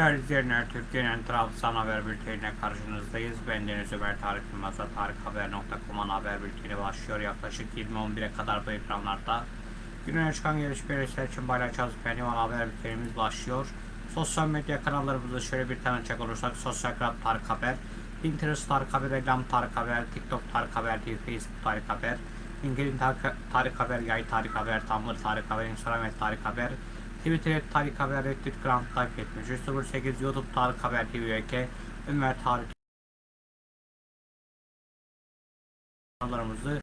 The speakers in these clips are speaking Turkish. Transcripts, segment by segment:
Değerli izleyenler, Türkiye'nin Trabzon haber bülteniyle karşınızdayız. Ben Deniz Ömer Tarık Yılmaz'la tarikhaber.com'un haber bülteni başlıyor. Yaklaşık 20.11'e kadar bu ekranlarda günün çıkan gelişmeleri için paylaşacağız. Benim haber bültenimiz başlıyor. Sosyal medya kanallarımızı şöyle bir tanıcak olursak Sosyal Krab Tarık Haber, Pinterest Tarık Haber, Reklam Tarık Haber, TikTok Tarık Haber, TV, Facebook Tarık Haber, LinkedIn Tarık, Tarık Haber, Yay Tarık Haber, Tumblr Tarık Haber, Instagram et Tarık Haber, Twitter Tarık Haber, Reddit Grand takip etmiş. 08 YouTube Tarık Haber TV ülke, Ömer Tarık kanallarımızı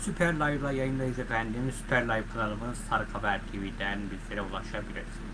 Süper Live'la yayındayız efendim. Süper Live kanalımız Tarık Haber TV'den bizlere ulaşabilirsiniz.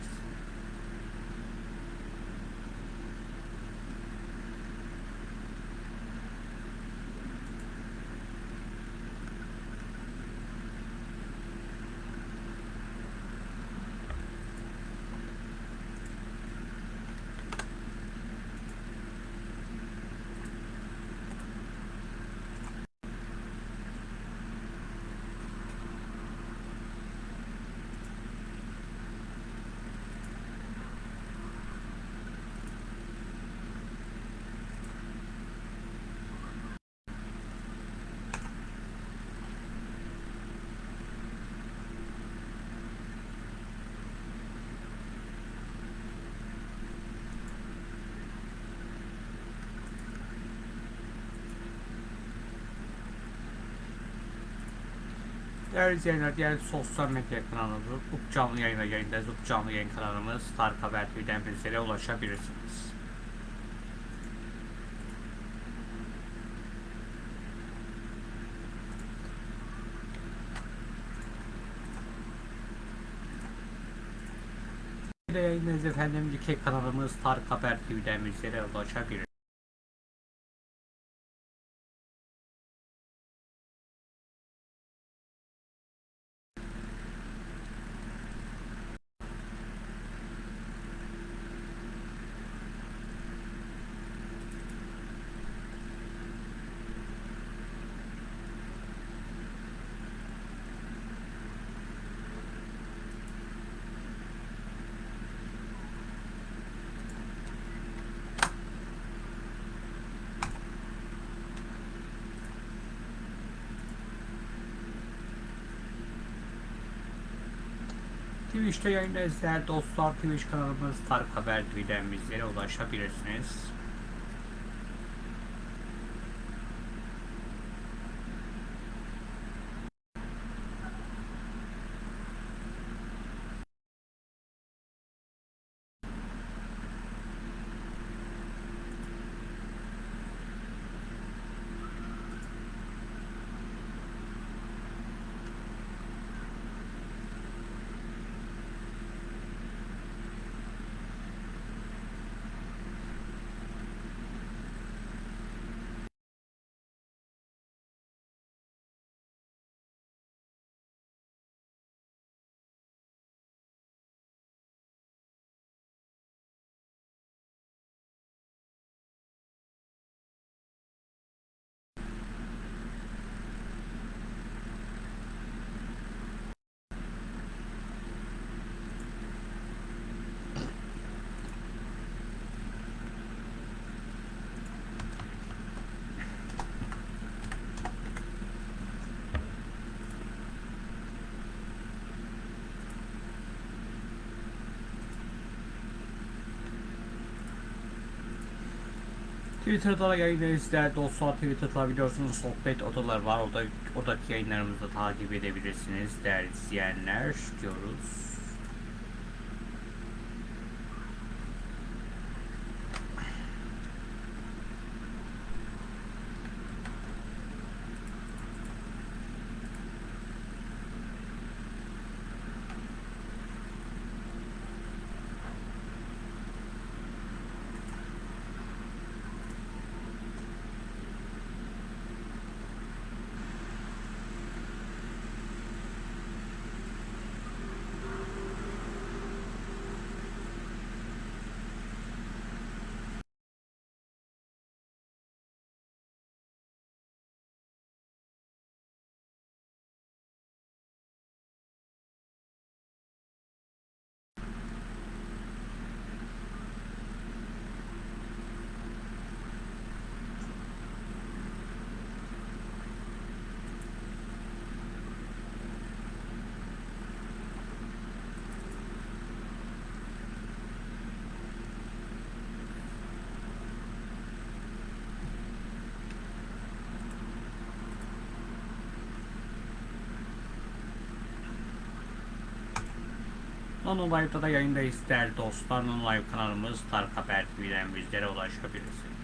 Değerli izleyenler, diğer sosyal medya kanalımız Up Canlı Yayın'a yayındayız. Up Canlı Yayın kanalımız Tarık Haber TV'den bizlere ulaşabilirsiniz. Yayındayız efendim. Dikey kanalımız Tarık Haber TV'den bizlere ulaşabilirsiniz. Twitch'te yayındayız değerli dostlar. Twitch kanalımız Tarık Haber TV'den bizlere ulaşabilirsiniz. Twitter'da da yayındayız değerli dostlar. Twitter'da biliyorsunuz sohbet odalar var. Orada, oradaki yayınlarımızı takip edebilirsiniz değerli izleyenler diyoruz. Nano Live'da da yayındayız değerli dostlar. Nano Live kanalımız Tarık Haber TV'den bizlere ulaşabilirsiniz.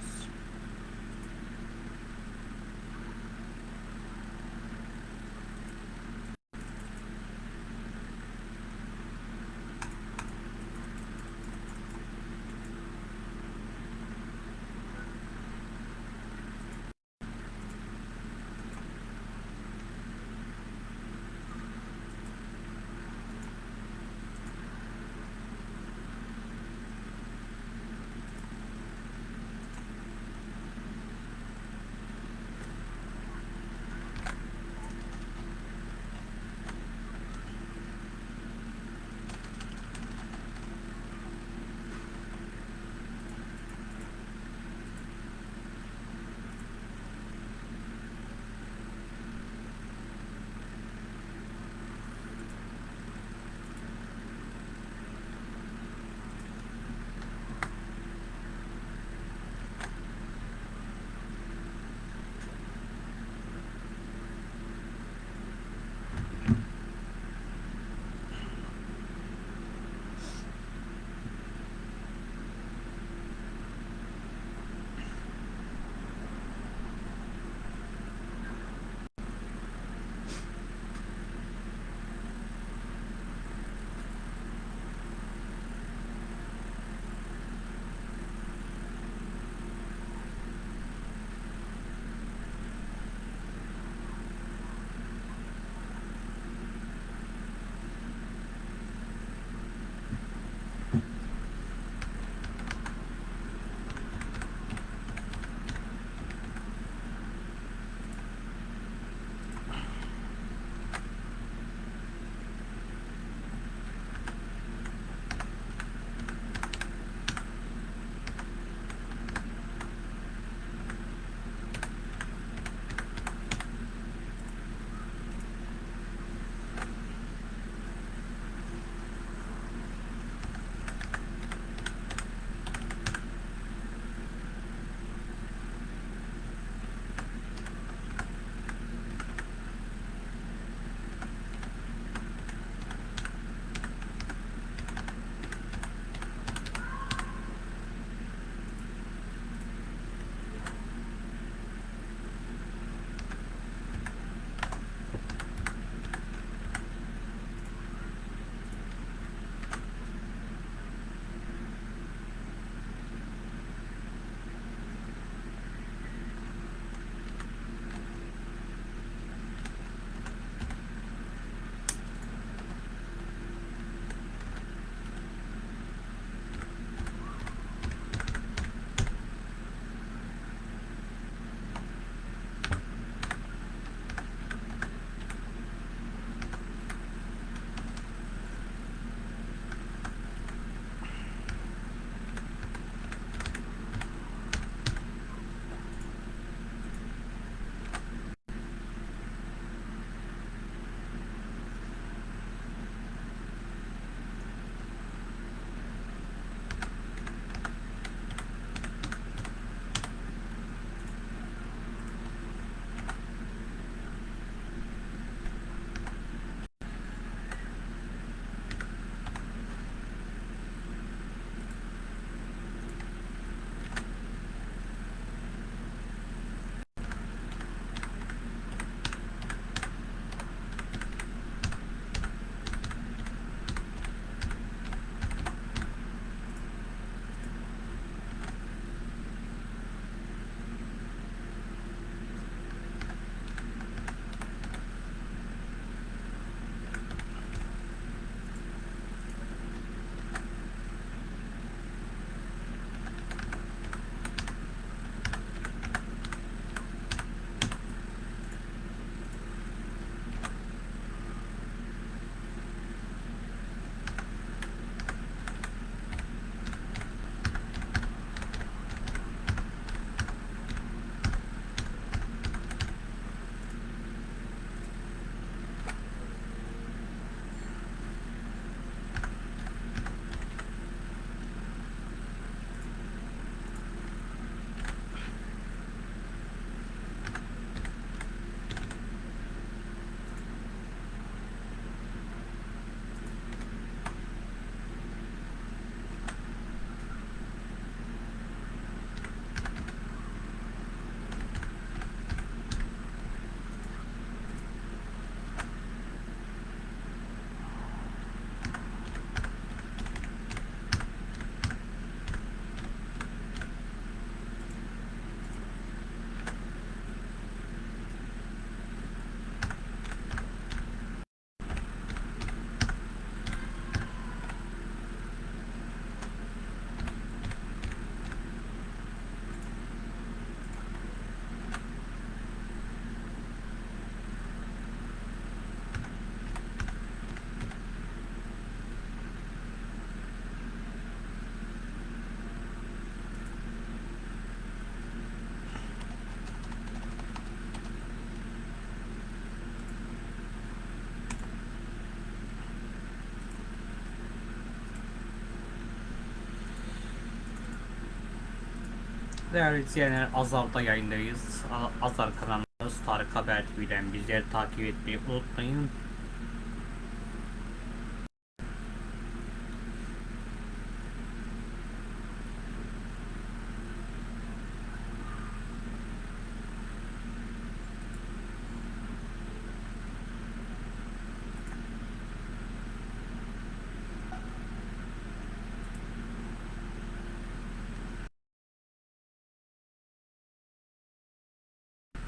Değerli izleyenler Azar'da yayındayız. Azar kanalımız Tarık Haber TV'den bizleri takip etmeyi unutmayın.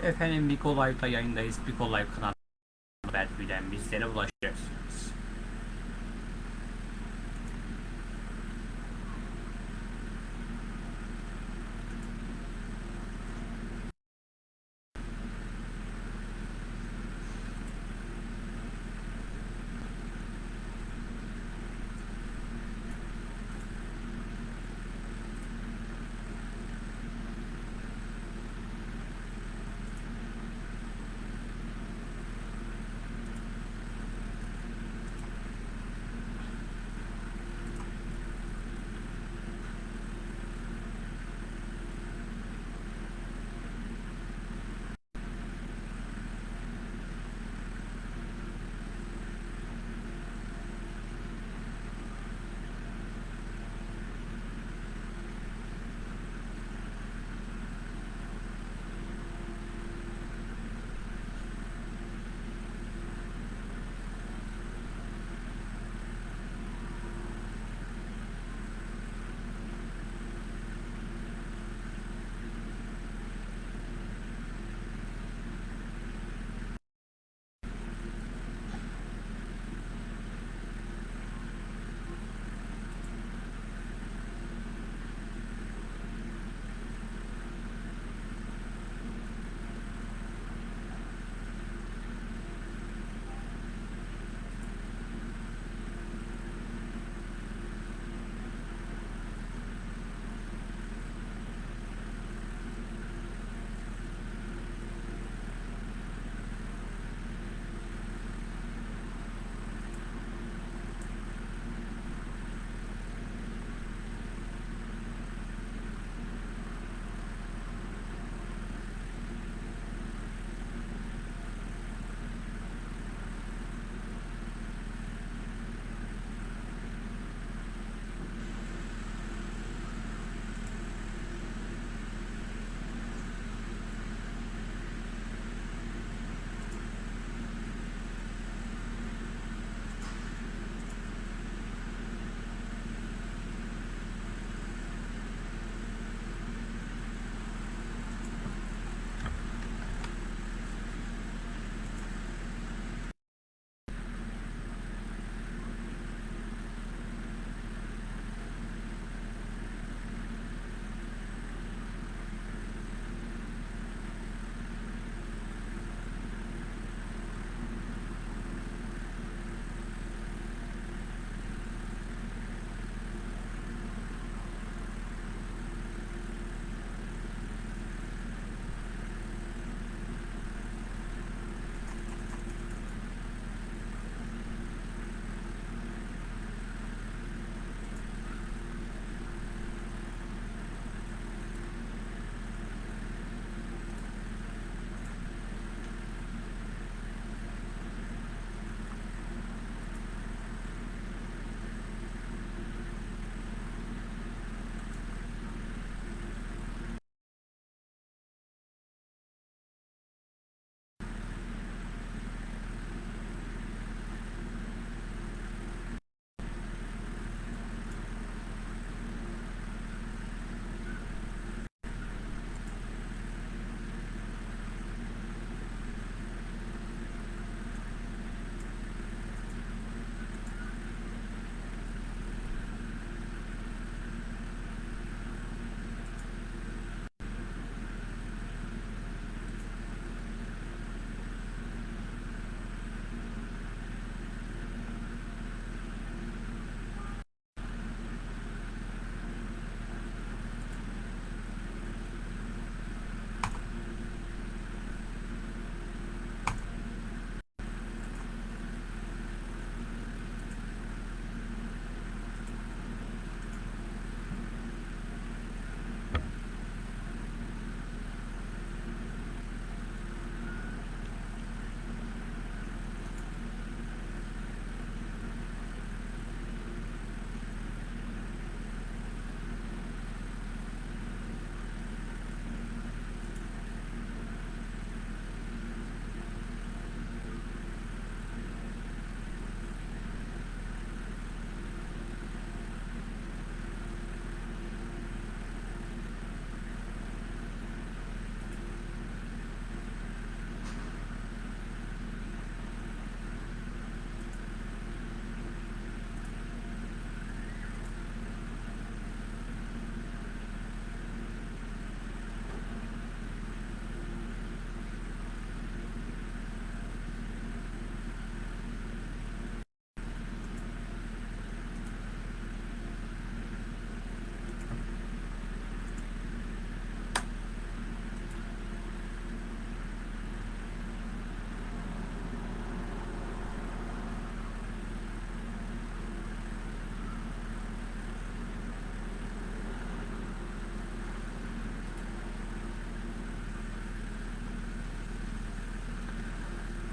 Efendim Big Live'da yayındayız. Big Live kanalı Haber bizlere ulaşacaksınız.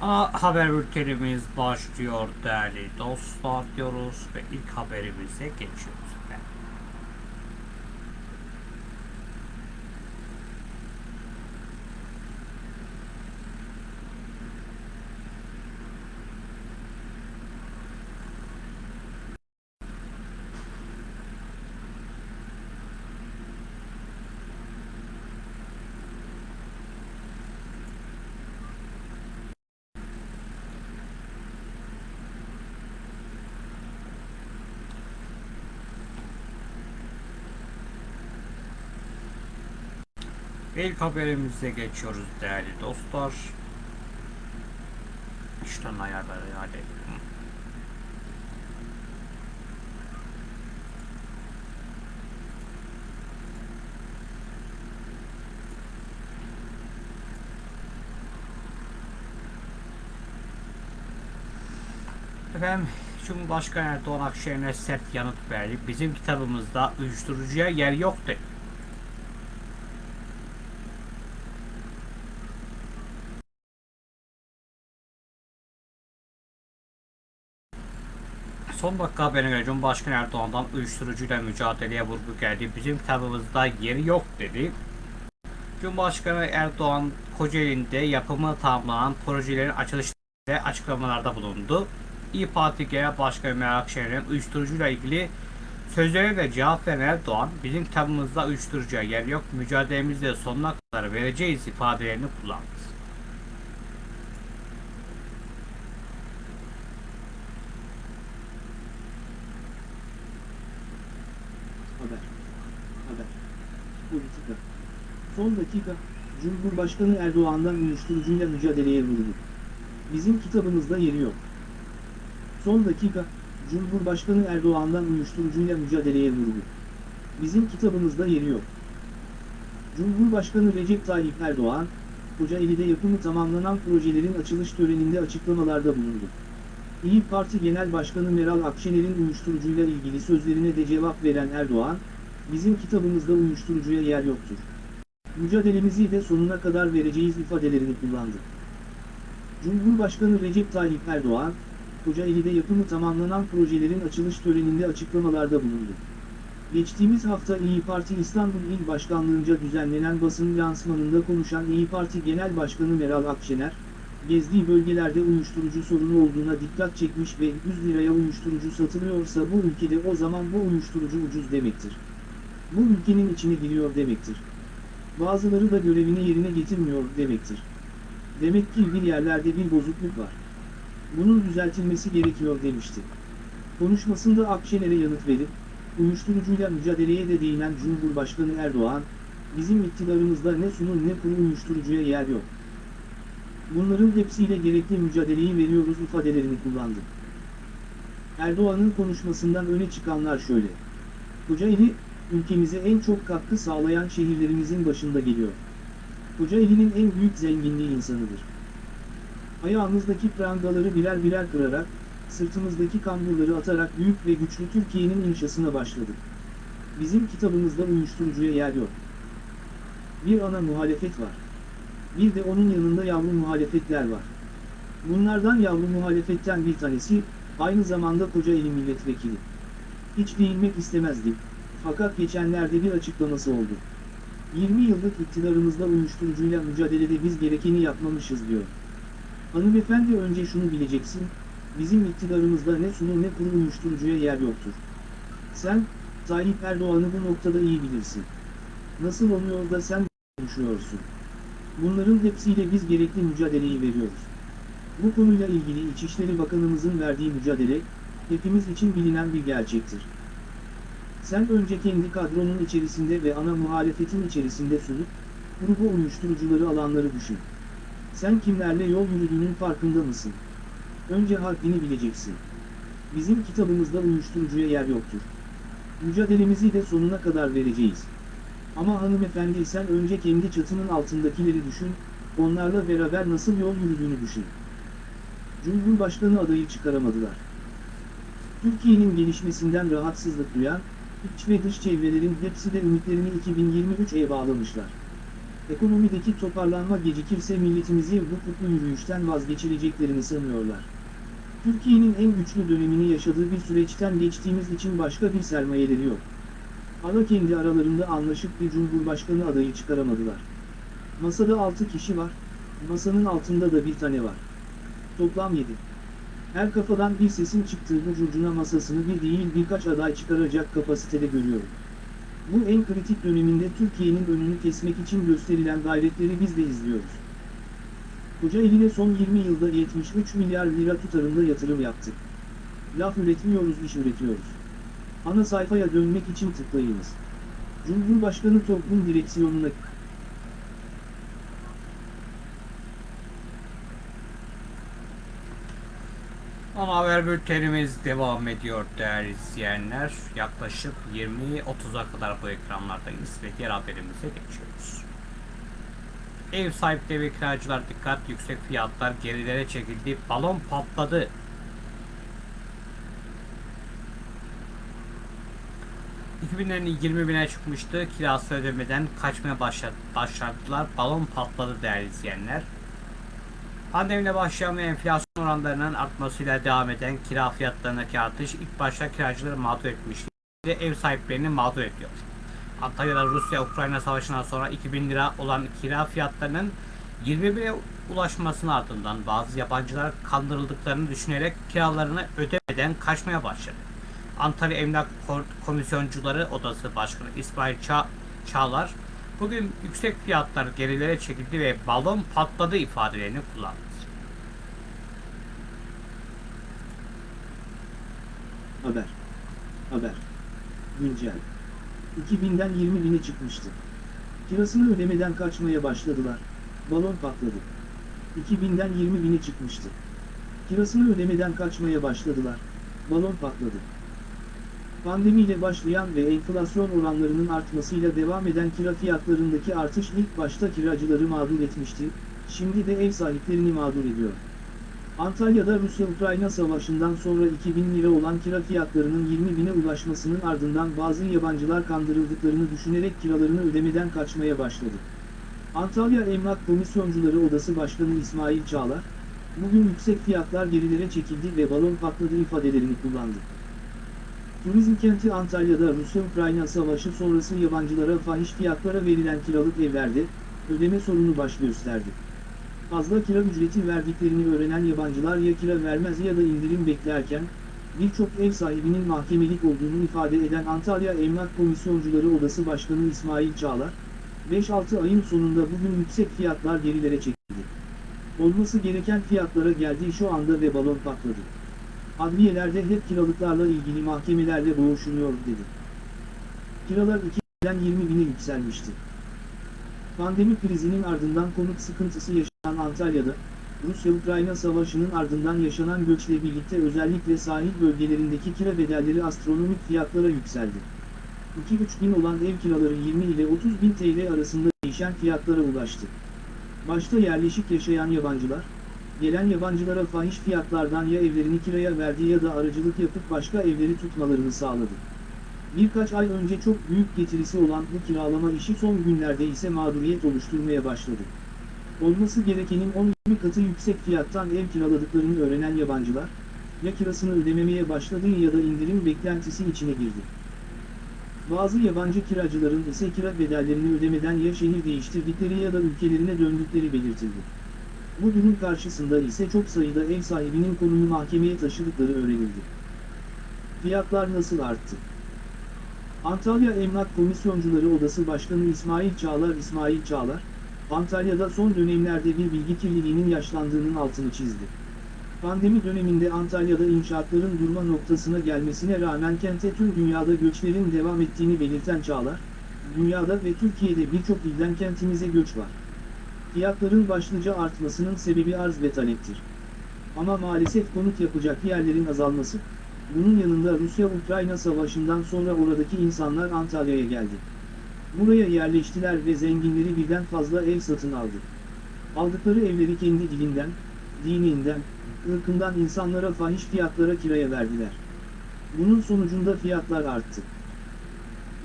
Ana haber bültenimiz başlıyor değerli dostlar diyoruz ve ilk haberimize geçiyoruz. efendim. İlk haberimize geçiyoruz değerli dostlar. İşten ayarları hadi. Efendim Cumhurbaşkanı Erdoğan Akşener'e sert yanıt verdi. Bizim kitabımızda uyuşturucuya yer yok dedi. Son dakika haberine göre Cumhurbaşkanı Erdoğan'dan uyuşturucuyla mücadeleye vurgu geldi. Bizim kitabımızda yeri yok dedi. Cumhurbaşkanı Erdoğan Kocaeli'nde yapımı tamamlanan projelerin açılışında açıklamalarda bulundu. İYİ Parti Genel Başkanı Meral Akşener'in uyuşturucuyla ilgili sözlerine de cevap veren Erdoğan, bizim kitabımızda uyuşturucuya yer yok, mücadelemizde de sonuna kadar vereceğiz ifadelerini kullandı. Haber. Haber. Politika. Son dakika, Cumhurbaşkanı Erdoğan'dan uyuşturucuyla mücadeleye vurdu. Bizim kitabımızda yeri yok. Son dakika, Cumhurbaşkanı Erdoğan'dan uyuşturucuyla mücadeleye vurdu. Bizim kitabımızda yeri yok. Cumhurbaşkanı Recep Tayyip Erdoğan, Kocaeli'de yapımı tamamlanan projelerin açılış töreninde açıklamalarda bulundu. İyi Parti Genel Başkanı Meral Akşener'in uyuşturucuyla ilgili sözlerine de cevap veren Erdoğan, bizim kitabımızda uyuşturucuya yer yoktur. Mücadelemizi de sonuna kadar vereceğiz ifadelerini kullandı. Cumhurbaşkanı Recep Tayyip Erdoğan, Kocaeli'de yapımı tamamlanan projelerin açılış töreninde açıklamalarda bulundu. Geçtiğimiz hafta İyi Parti İstanbul İl Başkanlığı'nca düzenlenen basın lansmanında konuşan İyi Parti Genel Başkanı Meral Akşener, gezdiği bölgelerde uyuşturucu sorunu olduğuna dikkat çekmiş ve 100 liraya uyuşturucu satılıyorsa bu ülkede o zaman bu uyuşturucu ucuz demektir. Bu ülkenin içine giriyor demektir. Bazıları da görevini yerine getirmiyor demektir. Demek ki bir yerlerde bir bozukluk var. Bunun düzeltilmesi gerekiyor demişti. Konuşmasında Akşener'e yanıt verip, uyuşturucuyla mücadeleye de değinen Cumhurbaşkanı Erdoğan, bizim iktidarımızda ne sunu ne kuru uyuşturucuya yer yok. Bunların hepsiyle gerekli mücadeleyi veriyoruz ifadelerini kullandı. Erdoğan'ın konuşmasından öne çıkanlar şöyle. Kocaeli, ülkemize en çok katkı sağlayan şehirlerimizin başında geliyor. Kocaeli'nin en büyük zenginliği insanıdır. Ayağımızdaki prangaları birer birer kırarak, sırtımızdaki kamburları atarak büyük ve güçlü Türkiye'nin inşasına başladık. Bizim kitabımızda uyuşturucuya yer yok. Bir ana muhalefet var. Bir de onun yanında yavru muhalefetler var. Bunlardan yavru muhalefetten bir tanesi, aynı zamanda Kocaeli milletvekili. Hiç değinmek istemezdim. Fakat geçenlerde bir açıklaması oldu. 20 yıllık iktidarımızda uyuşturucuyla mücadelede biz gerekeni yapmamışız diyor. Hanımefendi önce şunu bileceksin, bizim iktidarımızda ne sunu ne kuru uyuşturucuya yer yoktur. Sen, Tayyip Erdoğan'ı bu noktada iyi bilirsin. Nasıl oluyor da sen konuşuyorsun? Bunların hepsiyle biz gerekli mücadeleyi veriyoruz. Bu konuyla ilgili İçişleri Bakanımızın verdiği mücadele, hepimiz için bilinen bir gerçektir. Sen önce kendi kadronun içerisinde ve ana muhalefetin içerisinde sunup, grubu uyuşturucuları alanları düşün. Sen kimlerle yol yürüdüğünün farkında mısın? Önce haddini bileceksin. Bizim kitabımızda uyuşturucuya yer yoktur. Mücadelemizi de sonuna kadar vereceğiz. Ama hanımefendi sen önce kendi çatının altındakileri düşün, onlarla beraber nasıl yol yürüdüğünü düşün. Cumhurbaşkanı adayı çıkaramadılar. Türkiye'nin gelişmesinden rahatsızlık duyan, iç ve dış çevrelerin hepsi de ümitlerini 2023'e bağlamışlar. Ekonomideki toparlanma gecikirse milletimizi bu kutlu yürüyüşten vazgeçireceklerini sanıyorlar. Türkiye'nin en güçlü dönemini yaşadığı bir süreçten geçtiğimiz için başka bir sermayeleri yok. Ana kendi aralarında anlaşıp bir cumhurbaşkanı adayı çıkaramadılar. Masada 6 kişi var, masanın altında da bir tane var. Toplam 7. Her kafadan bir sesin çıktığı bu curcuna masasını bir değil birkaç aday çıkaracak kapasitede görüyorum. Bu en kritik döneminde Türkiye'nin önünü kesmek için gösterilen gayretleri biz de izliyoruz. Kocaeli'ne son 20 yılda 73 milyar lira tutarında yatırım yaptık. Laf üretmiyoruz, iş üretiyoruz. Ana sayfaya dönmek için tıklayınız. Cumhurbaşkanı toplum direksiyonuna Ana haber bültenimiz devam ediyor değerli izleyenler. Yaklaşık 20-30'a kadar bu ekranlardayız ve diğer haberimize geçiyoruz. Ev sahipleri ve kiracılar dikkat yüksek fiyatlar gerilere çekildi. Balon patladı. ...2000'lerin 20 bine çıkmıştı. Kirası ödemeden kaçmaya başladı, başladılar. Balon patladı değerli izleyenler. Pandemiyle başlayan ve enflasyon oranlarının artmasıyla devam eden kira fiyatlarındaki artış ilk başta kiracıları mağdur etmişti ve ev sahiplerini mağdur ediyor. Antalya'da Rusya-Ukrayna savaşından sonra 2000 lira olan kira fiyatlarının 21'e ulaşmasının ardından bazı yabancılar kandırıldıklarını düşünerek kiralarını ödemeden kaçmaya başladı. Antalya Emlak Komisyoncuları Odası Başkanı İsmail Ça Çağlar bugün yüksek fiyatlar gerilere çekildi ve balon patladı ifadelerini kullandı. Haber. Haber. Güncel. 2000'den 20 bine çıkmıştı. Kirasını ödemeden kaçmaya başladılar. Balon patladı. 2000'den 20 bine çıkmıştı. Kirasını ödemeden kaçmaya başladılar. Balon patladı. Pandemiyle başlayan ve enflasyon oranlarının artmasıyla devam eden kira fiyatlarındaki artış ilk başta kiracıları mağdur etmişti, şimdi de ev sahiplerini mağdur ediyor. Antalya'da Rusya-Ukrayna savaşından sonra 2000 lira olan kira fiyatlarının 20 bine ulaşmasının ardından bazı yabancılar kandırıldıklarını düşünerek kiralarını ödemeden kaçmaya başladı. Antalya Emlak Komisyoncuları Odası Başkanı İsmail Çağlar, bugün yüksek fiyatlar gerilere çekildi ve balon patladı ifadelerini kullandı. Turizm kenti Antalya'da Rusya-Ukrayna savaşı sonrası yabancılara fahiş fiyatlara verilen kiralık evlerde, ödeme sorunu baş gösterdi. Fazla kira ücreti verdiklerini öğrenen yabancılar ya kira vermez ya da indirim beklerken, birçok ev sahibinin mahkemelik olduğunu ifade eden Antalya Emlak Komisyoncuları Odası Başkanı İsmail Çağlar, 5-6 ayın sonunda bugün yüksek fiyatlar gerilere çekildi. Olması gereken fiyatlara geldi şu anda ve balon patladı. Adliyelerde hep kiralıklarla ilgili mahkemelerle boğuşuluyor dedi. Kiralar 2'den 20 bine yükselmişti. Pandemi krizinin ardından konut sıkıntısı yaşanan Antalya'da, Rusya-Ukrayna savaşının ardından yaşanan göçle birlikte özellikle sahil bölgelerindeki kira bedelleri astronomik fiyatlara yükseldi. 2-3 bin olan ev kiraları 20 ile 30 bin TL arasında değişen fiyatlara ulaştı. Başta yerleşik yaşayan yabancılar, gelen yabancılara fahiş fiyatlardan ya evlerini kiraya verdi ya da aracılık yapıp başka evleri tutmalarını sağladı. Birkaç ay önce çok büyük getirisi olan bu kiralama işi son günlerde ise mağduriyet oluşturmaya başladı. Olması gerekenin 10-20 katı yüksek fiyattan ev kiraladıklarını öğrenen yabancılar, ya kirasını ödememeye başladığı ya da indirim beklentisi içine girdi. Bazı yabancı kiracıların ise kira bedellerini ödemeden ya şehir değiştirdikleri ya da ülkelerine döndükleri belirtildi. Bu durum karşısında ise çok sayıda ev sahibinin konuyu mahkemeye taşıdıkları öğrenildi. Fiyatlar nasıl arttı? Antalya Emlak Komisyoncuları Odası Başkanı İsmail Çağlar İsmail Çağlar, Antalya'da son dönemlerde bir bilgi kirliliğinin yaşlandığının altını çizdi. Pandemi döneminde Antalya'da inşaatların durma noktasına gelmesine rağmen kente tüm dünyada göçlerin devam ettiğini belirten Çağlar, dünyada ve Türkiye'de birçok ilden kentimize göç var. Fiyatların başlıca artmasının sebebi arz ve taleptir. Ama maalesef konut yapacak yerlerin azalması, bunun yanında Rusya-Ukrayna savaşından sonra oradaki insanlar Antalya'ya geldi. Buraya yerleştiler ve zenginleri birden fazla ev satın aldı. Aldıkları evleri kendi dilinden, dininden, ırkından insanlara fahiş fiyatlara kiraya verdiler. Bunun sonucunda fiyatlar arttı.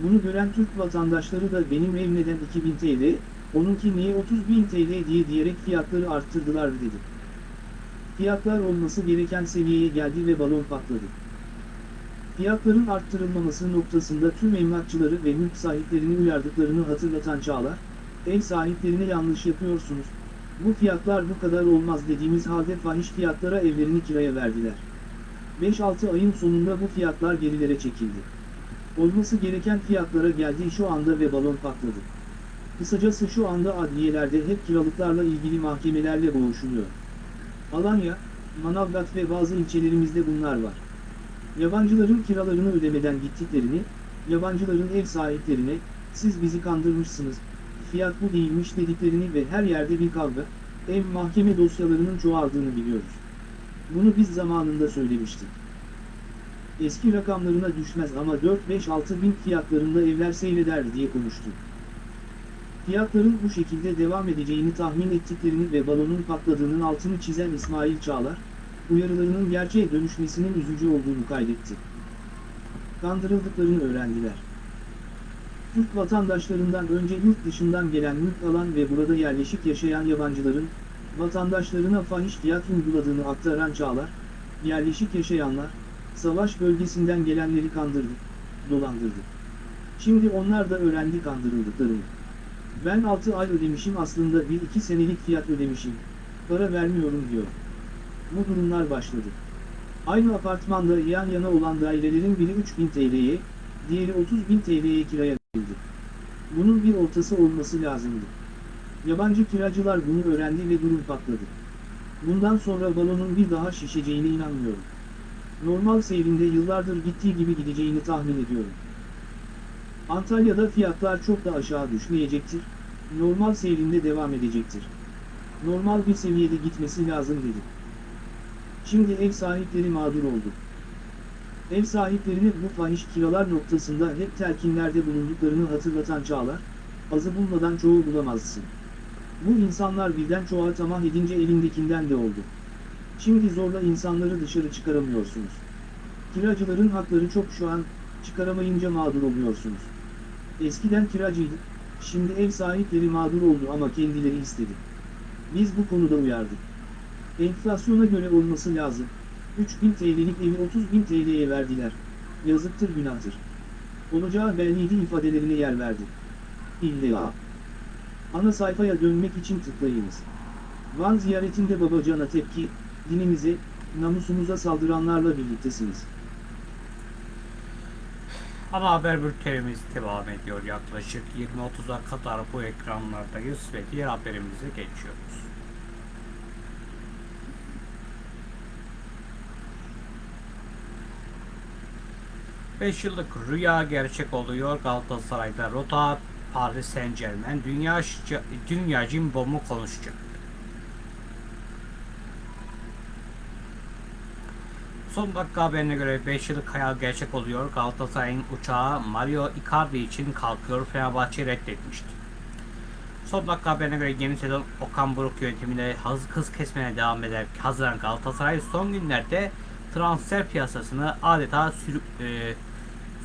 Bunu gören Türk vatandaşları da benim ev neden 2000 TL, Onunki niye 30.000 TL diye diyerek fiyatları arttırdılar dedi. Fiyatlar olması gereken seviyeye geldi ve balon patladı. Fiyatların arttırılmaması noktasında tüm emlakçıları ve mülk sahiplerini uyardıklarını hatırlatan Çağlar, ev sahiplerine yanlış yapıyorsunuz, bu fiyatlar bu kadar olmaz dediğimiz halde fahiş fiyatlara evlerini kiraya verdiler. 5-6 ayın sonunda bu fiyatlar gerilere çekildi. Olması gereken fiyatlara geldi şu anda ve balon patladı. Kısacası şu anda adliyelerde hep kiralıklarla ilgili mahkemelerle boğuşuluyor. Alanya, Manavgat ve bazı ilçelerimizde bunlar var. Yabancıların kiralarını ödemeden gittiklerini, yabancıların ev sahiplerine, siz bizi kandırmışsınız, fiyat bu değilmiş dediklerini ve her yerde bir kavga, ev mahkeme dosyalarının çoğaldığını biliyoruz. Bunu biz zamanında söylemiştik. Eski rakamlarına düşmez ama 4-5-6 bin fiyatlarında evler seyreder diye konuştu. Fiyatların bu şekilde devam edeceğini tahmin ettiklerini ve balonun patladığının altını çizen İsmail Çağlar, uyarılarının gerçeğe dönüşmesinin üzücü olduğunu kaydetti. Kandırıldıklarını öğrendiler. Türk vatandaşlarından önce yurt dışından gelen mülk alan ve burada yerleşik yaşayan yabancıların, vatandaşlarına fahiş fiyat uyguladığını aktaran Çağlar, yerleşik yaşayanlar, savaş bölgesinden gelenleri kandırdı, dolandırdı. Şimdi onlar da öğrendi kandırıldıklarını. Ben 6 ay ödemişim aslında 1-2 senelik fiyat ödemişim, para vermiyorum diyor. Bu durumlar başladı. Aynı apartmanda yan yana olan dairelerin biri 3000 TL'ye, diğeri 30.000 TL'ye kiraya verildi. Bunun bir ortası olması lazımdı. Yabancı kiracılar bunu öğrendi ve durum patladı. Bundan sonra balonun bir daha şişeceğine inanmıyorum. Normal seyrinde yıllardır gittiği gibi gideceğini tahmin ediyorum. Antalya'da fiyatlar çok da aşağı düşmeyecektir, normal seyrinde devam edecektir. Normal bir seviyede gitmesi lazım dedi. Şimdi ev sahipleri mağdur oldu. Ev sahiplerine bu fahiş kiralar noktasında hep telkinlerde bulunduklarını hatırlatan Çağlar, azı bulmadan çoğu bulamazsın. Bu insanlar birden çoğa tamah edince elindekinden de oldu. Şimdi zorla insanları dışarı çıkaramıyorsunuz. Kiracıların hakları çok şu an, çıkaramayınca mağdur oluyorsunuz. Eskiden kiracıydı, şimdi ev sahipleri mağdur oldu ama kendileri istedi. Biz bu konuda uyardık. Enflasyona göre olması lazım. 3000 TL'lik evi 30.000 TL'ye verdiler. Yazıktır günahtır. Olacağı belliydi ifadelerine yer verdi. İlla. Ana sayfaya dönmek için tıklayınız. Van ziyaretinde Babacan'a tepki, dinimize, namusumuza saldıranlarla birliktesiniz. Ana haber bültenimiz devam ediyor. Yaklaşık 20-30'a kadar bu ekranlardayız ve diğer haberimize geçiyoruz. Beş yıllık rüya gerçek oluyor. Galatasaray'da rota Paris Saint Germain dünya, dünya cimbomu konuşacak. Son dakika haberine göre 5 yıllık hayal gerçek oluyor. Galatasaray'ın uçağı Mario Icardi için kalkıyor. Fenerbahçe reddetmişti. Son dakika haberine göre yeni sezon Okan Buruk yönetiminde hız, hız kesmeye devam eder. Haziran Galatasaray son günlerde transfer piyasasını adeta sürük, e,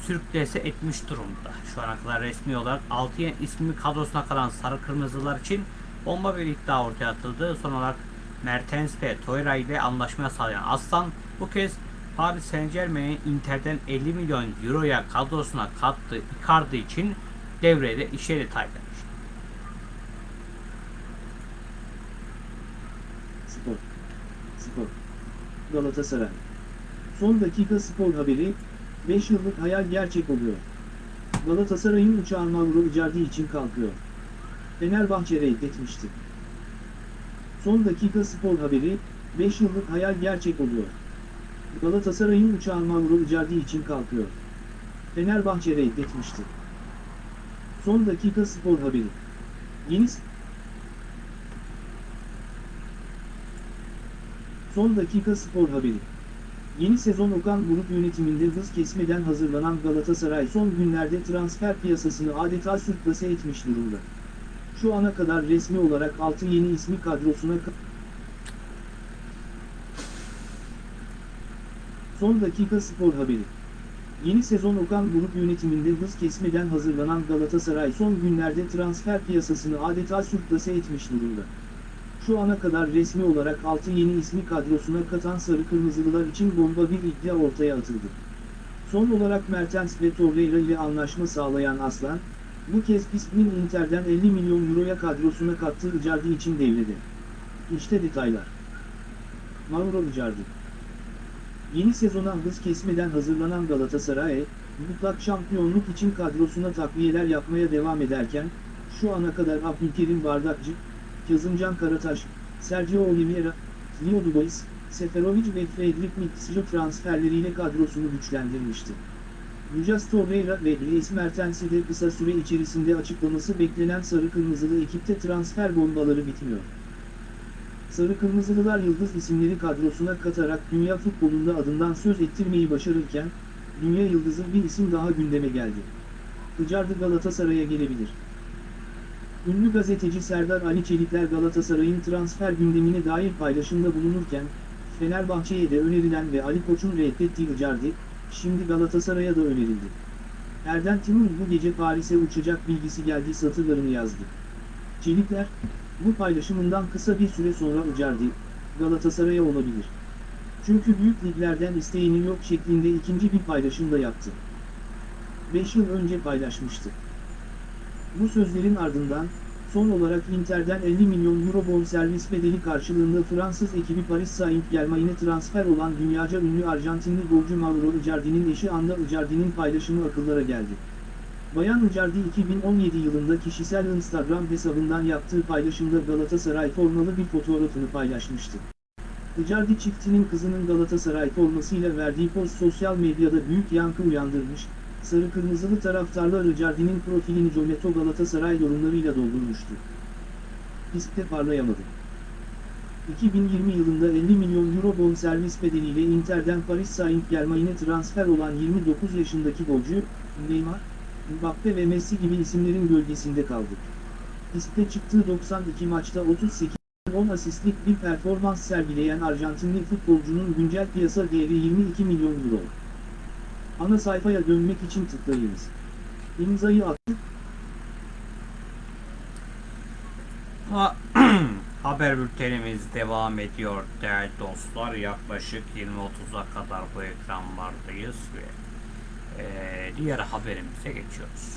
sürüklese etmiş durumda. Şu ana kadar resmi olarak 6 yeni ismi kadrosuna kalan Sarı Kırmızılar için bomba bir iddia ortaya atıldı. Son olarak Mertens ve Torreira ile anlaşmaya sağlayan Aslan bu kez Paris Saint Germain'in Inter'den 50 milyon euroya kadrosuna kattığı Icardi için devrede işe detay vermiş. Spor. Spor. Galatasaray. Son dakika spor haberi, 5 yıllık hayal gerçek oluyor. Galatasaray'ın uçağı Mauro Icardi için kalkıyor. Fenerbahçe reddetmişti. Son dakika spor haberi, 5 yıllık hayal gerçek oluyor. Galatasaray'ın uçağı Mauro Icardi için kalkıyor. Fenerbahçe reddetmişti. Son dakika spor haberi. Yeni Son dakika spor haberi. Yeni sezon Okan Buruk yönetiminde hız kesmeden hazırlanan Galatasaray son günlerde transfer piyasasını adeta sürklase etmiş durumda. Şu ana kadar resmi olarak 6 yeni ismi kadrosuna Son dakika spor haberi. Yeni sezon Okan Grup yönetiminde hız kesmeden hazırlanan Galatasaray son günlerde transfer piyasasını adeta sürklase etmiş durumda. Şu ana kadar resmi olarak 6 yeni ismi kadrosuna katan Sarı Kırmızılılar için bomba bir iddia ortaya atıldı. Son olarak Mertens ve Torreira ile anlaşma sağlayan Aslan, bu kez ismin Inter'den 50 milyon euroya kadrosuna kattığı Icardi için devrede. İşte detaylar. Mauro Icardi Yeni sezona hız kesmeden hazırlanan Galatasaray, mutlak şampiyonluk için kadrosuna takviyeler yapmaya devam ederken, şu ana kadar Abdülkerim Bardakçı, Kazımcan Karataş, Sergio Oliveira, Leo Dubois, Seferovic ve Fredrik Mitsilo transferleriyle kadrosunu güçlendirmişti. Lucas Torreira ve Dries Mertens'i de kısa süre içerisinde açıklaması beklenen Sarı Kırmızılı ekipte transfer bombaları bitmiyor. Sarı Kırmızılılar yıldız isimleri kadrosuna katarak dünya futbolunda adından söz ettirmeyi başarırken, dünya yıldızı bir isim daha gündeme geldi. Icardi Galatasaray'a gelebilir. Ünlü gazeteci Serdar Ali Çelikler Galatasaray'ın transfer gündemine dair paylaşımda bulunurken, Fenerbahçe'ye de önerilen ve Ali Koç'un reddettiği Icardi, şimdi Galatasaray'a da önerildi. Erden Timur bu gece Paris'e uçacak bilgisi geldi satırlarını yazdı. Çelikler, bu paylaşımından kısa bir süre sonra Icardi, Galatasaray'a olabilir. Çünkü büyük liglerden isteğinin yok şeklinde ikinci bir paylaşım da yaptı. 5 yıl önce paylaşmıştı. Bu sözlerin ardından, son olarak Inter'den 50 milyon euro bonservis bedeli karşılığında Fransız ekibi Paris Saint-Germain'e transfer olan dünyaca ünlü Arjantinli golcü Mauro Icardi'nin eşi Anna Icardi'nin paylaşımı akıllara geldi. Bayan Icardi 2017 yılında kişisel Instagram hesabından yaptığı paylaşımda Galatasaray formalı bir fotoğrafını paylaşmıştı. Icardi çiftinin kızının Galatasaray formasıyla verdiği post sosyal medyada büyük yankı uyandırmış, sarı kırmızılı taraftarlar Icardi'nin profilini Jometo Galatasaray yorumlarıyla doldurmuştu. Pistte parlayamadı. 2020 yılında 50 milyon euro bonservis bedeliyle Inter'den Paris Saint-Germain'e transfer olan 29 yaşındaki golcü, Neymar, Mbappe ve Messi gibi isimlerin gölgesinde kaldı. Piste çıktığı 92 maçta 38 10 asistlik bir performans sergileyen Arjantinli futbolcunun güncel piyasa değeri 22 milyon euro. Ana sayfaya dönmek için tıklayınız. İmzayı attık. Ha- Haber bültenimiz devam ediyor değerli dostlar. Yaklaşık 20-30'a kadar bu ekranlardayız ve eee, diğer haberimize geçiyoruz.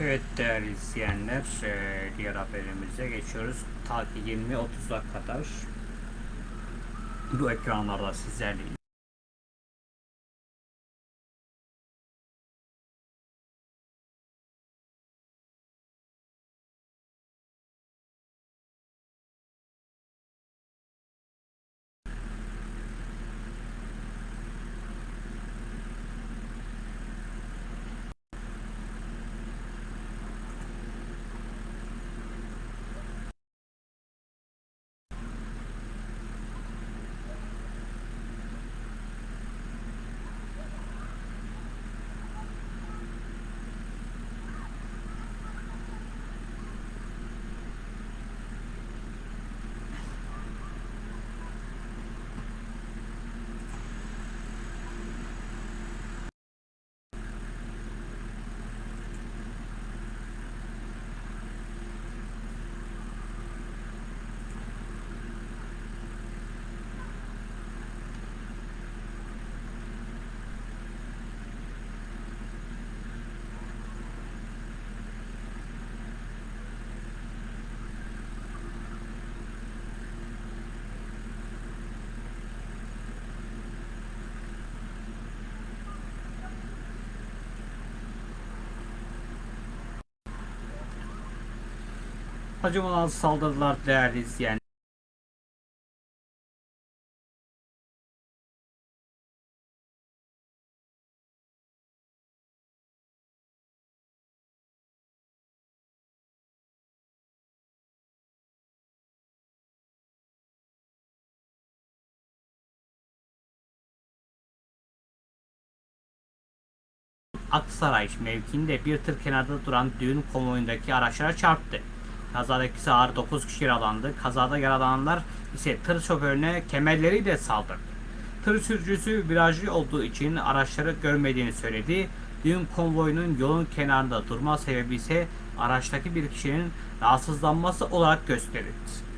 Evet değerli izleyenler, ee, diğer haberimize geçiyoruz. Ta ki 20-30'a kadar bu ekranlarda sizlerleyiz. Acımadan saldırılar değerli izleyenler. Aksaray mevkiinde bir tır kenarda duran düğün konvoyundaki araçlara çarptı. Kazadaki ağır 9 kişi yaralandı. Kazada yaralananlar ise tır şoförüne kemerleriyle saldırdı. Tır sürücüsü virajlı olduğu için araçları görmediğini söyledi. Düğün konvoyunun yolun kenarında durma sebebi ise araçtaki bir kişinin rahatsızlanması olarak gösterildi.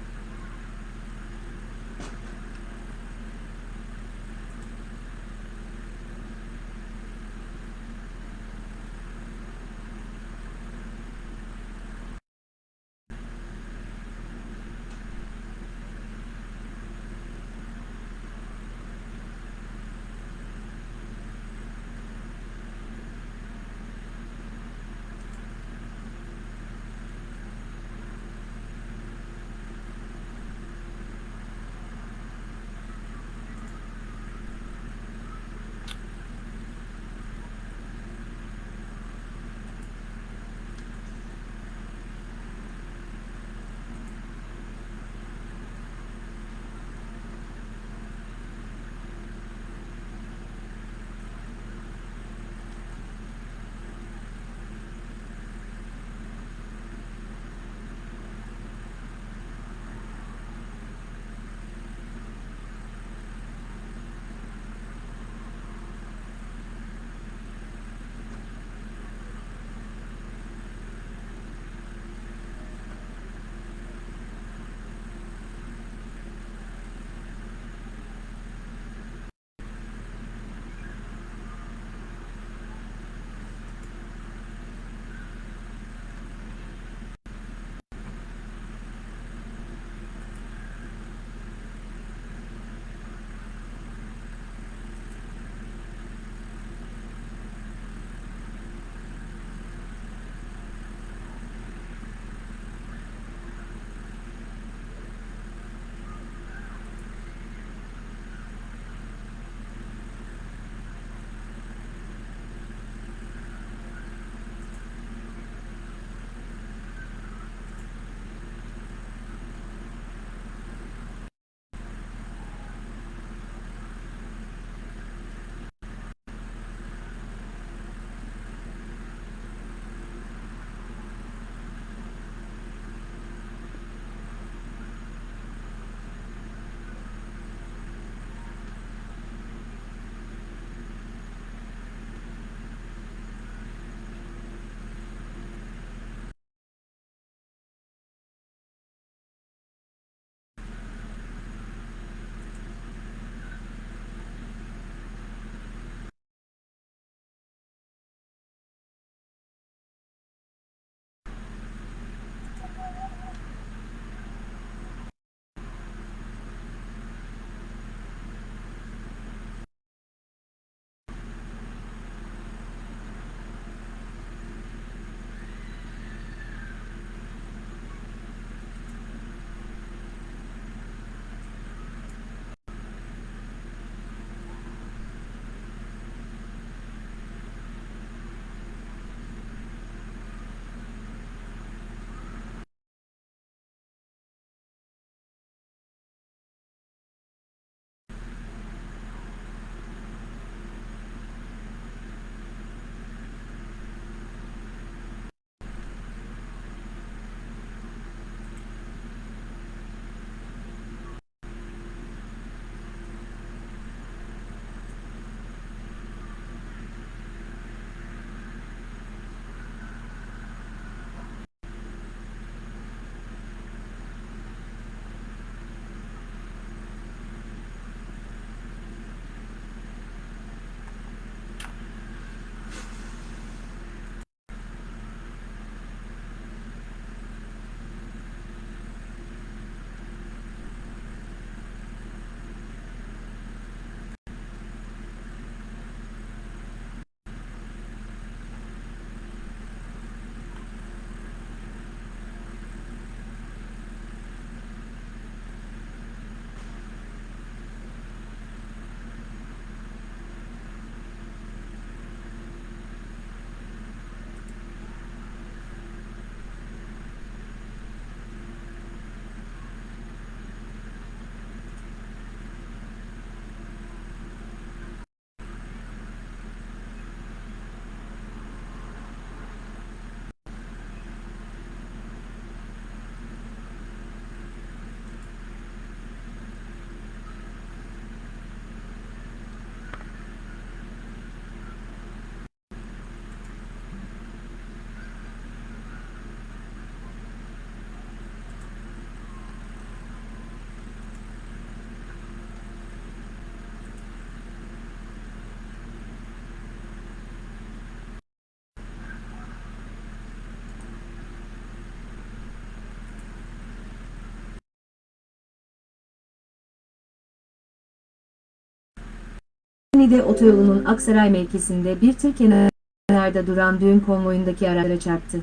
Niğde otoyolunun Aksaray mevkisinde bir tır kenarda duran düğün konvoyundaki araçlara çarptı.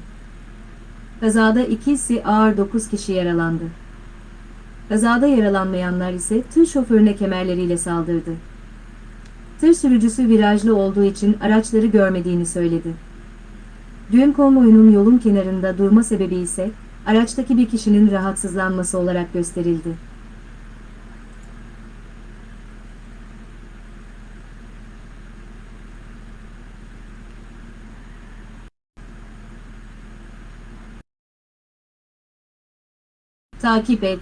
Kazada ikisi ağır 9 kişi yaralandı. Kazada yaralanmayanlar ise tır şoförüne kemerleriyle saldırdı. Tır sürücüsü virajlı olduğu için araçları görmediğini söyledi. Düğün konvoyunun yolun kenarında durma sebebi ise araçtaki bir kişinin rahatsızlanması olarak gösterildi. Takip et.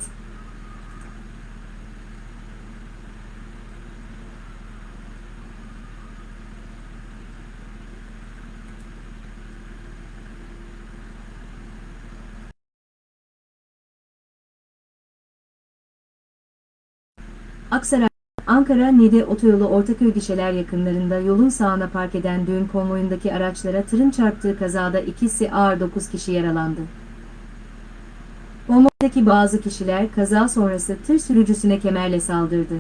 Aksaray, Ankara-Niğde otoyolu Ortaköy gişeler yakınlarında yolun sağına park eden düğün konvoyundaki araçlara tırın çarptığı kazada ikisi ağır 9 kişi yaralandı. Konvoydaki bazı kişiler kaza sonrası tır sürücüsüne kemerle saldırdı.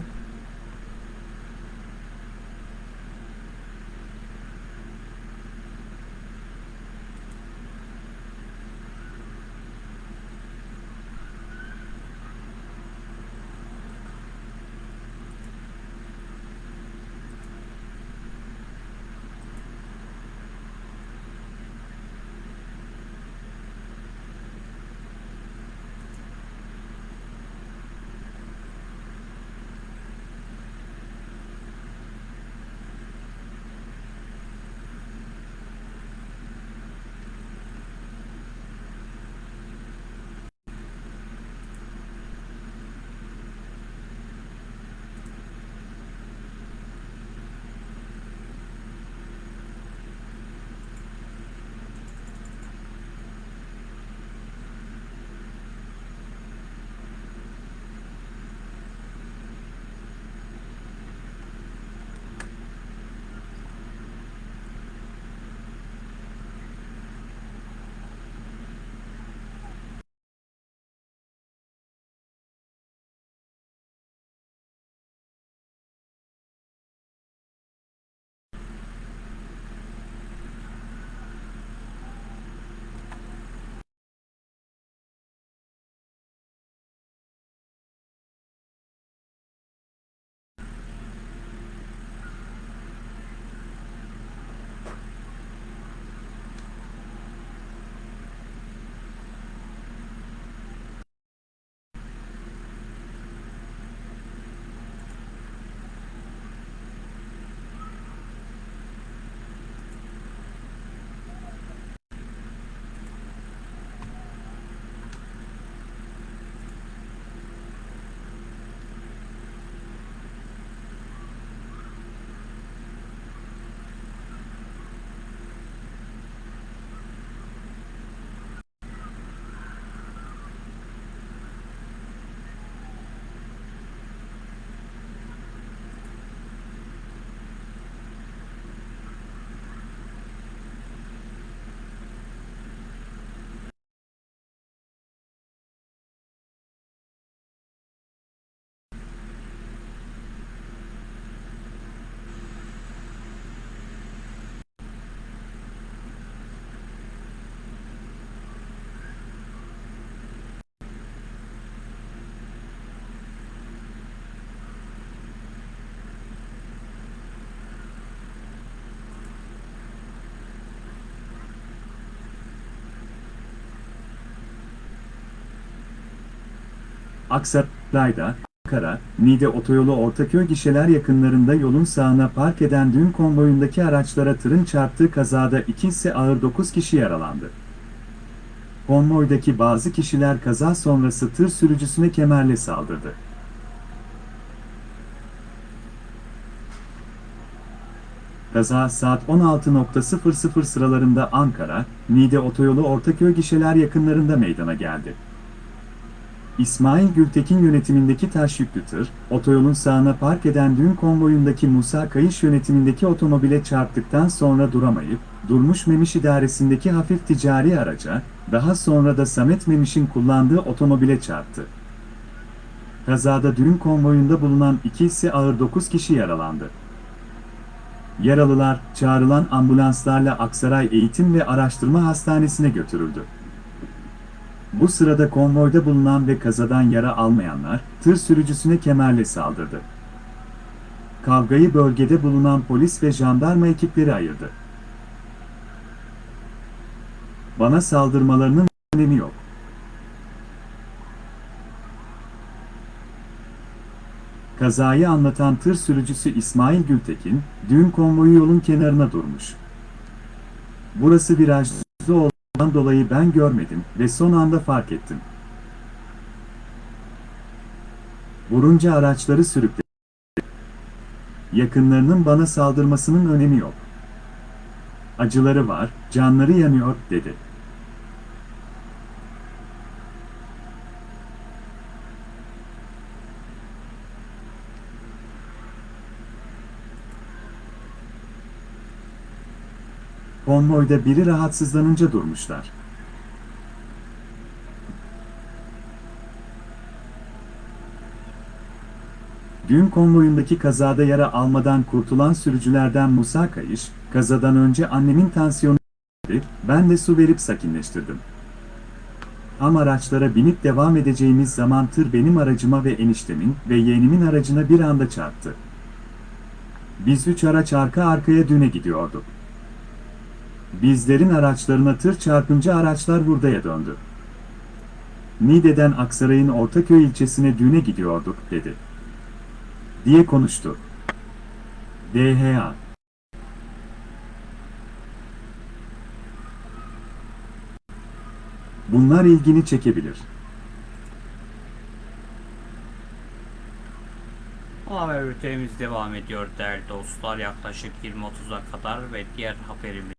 Aksaray'da, Ankara, Niğde otoyolu Ortaköy gişeler yakınlarında yolun sağına park eden dün konvoyundaki araçlara tırın çarptığı kazada ikisi ağır 9 kişi yaralandı. Konvoydaki bazı kişiler kaza sonrası tır sürücüsüne kemerle saldırdı. Kaza saat 16.00 sıralarında Ankara, Niğde otoyolu Ortaköy gişeler yakınlarında meydana geldi. İsmail Gültekin yönetimindeki taş otoyolun sağına park eden dün konvoyundaki Musa Kayış yönetimindeki otomobile çarptıktan sonra duramayıp, Durmuş Memiş idaresindeki hafif ticari araca, daha sonra da Samet Memiş'in kullandığı otomobile çarptı. Kazada düğün konvoyunda bulunan ikisi ağır 9 kişi yaralandı. Yaralılar, çağrılan ambulanslarla Aksaray Eğitim ve Araştırma Hastanesi'ne götürüldü. Bu sırada konvoyda bulunan ve kazadan yara almayanlar, tır sürücüsüne kemerle saldırdı. Kavgayı bölgede bulunan polis ve jandarma ekipleri ayırdı. Bana saldırmalarının önemi yok. Kazayı anlatan tır sürücüsü İsmail Gültekin, düğün konvoyu yolun kenarına durmuş. Burası virajlı olduğundan dolayı ben görmedim ve son anda fark ettim. Vurunca araçları sürükledi. Yakınlarının bana saldırmasının önemi yok. Acıları var, canları yanıyor, dedi. Konvoyda biri rahatsızlanınca durmuşlar. Düğün konvoyundaki kazada yara almadan kurtulan sürücülerden Musa Kayış, kazadan önce annemin tansiyonu ben de su verip sakinleştirdim. Tam araçlara binip devam edeceğimiz zaman tır benim aracıma ve eniştemin ve yeğenimin aracına bir anda çarptı. Biz üç araç arka arkaya düğüne gidiyorduk. Bizlerin araçlarına tır çarpınca araçlar hurdaya döndü. Niğde'den Aksaray'ın Ortaköy ilçesine düğüne gidiyorduk, dedi. Diye konuştu. DHA Bunlar ilgini çekebilir. Haber bültenimiz devam ediyor değerli dostlar. Yaklaşık 20.30'a kadar ve diğer haberimiz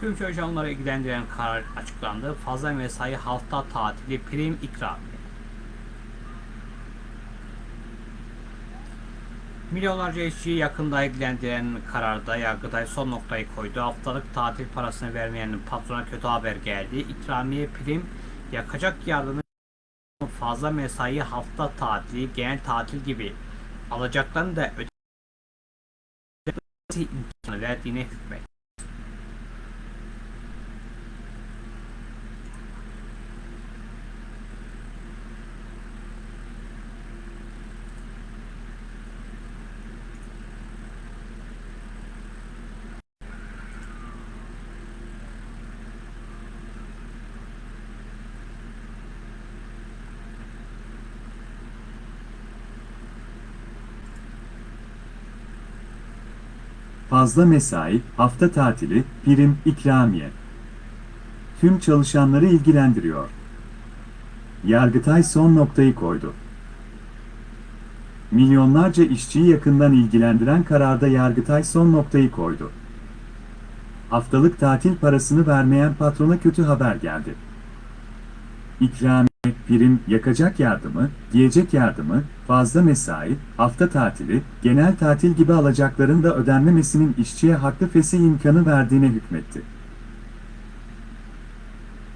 Tüm çalışanları ilgilendiren karar açıklandı. Fazla mesai hafta tatili prim ikramiye. Milyonlarca işçiyi yakında ilgilendiren kararda Yargıtay son noktayı koydu. Haftalık tatil parasını vermeyen patrona kötü haber geldi. İkramiye prim, yakacak yardımı fazla mesai hafta tatili, genel tatil gibi alacaklarını da ödemesi imkanı verdiğine hükmet. Fazla mesai, hafta tatili, prim, ikramiye. Tüm çalışanları ilgilendiriyor. Yargıtay son noktayı koydu. Milyonlarca işçiyi yakından ilgilendiren kararda Yargıtay son noktayı koydu. Haftalık tatil parasını vermeyen patrona kötü haber geldi. İkramiye, prim, yakacak yardımı, giyecek yardımı, fazla mesai, hafta tatili, genel tatil gibi alacakların da ödenmemesinin işçiye haklı fesih imkanı verdiğine hükmetti.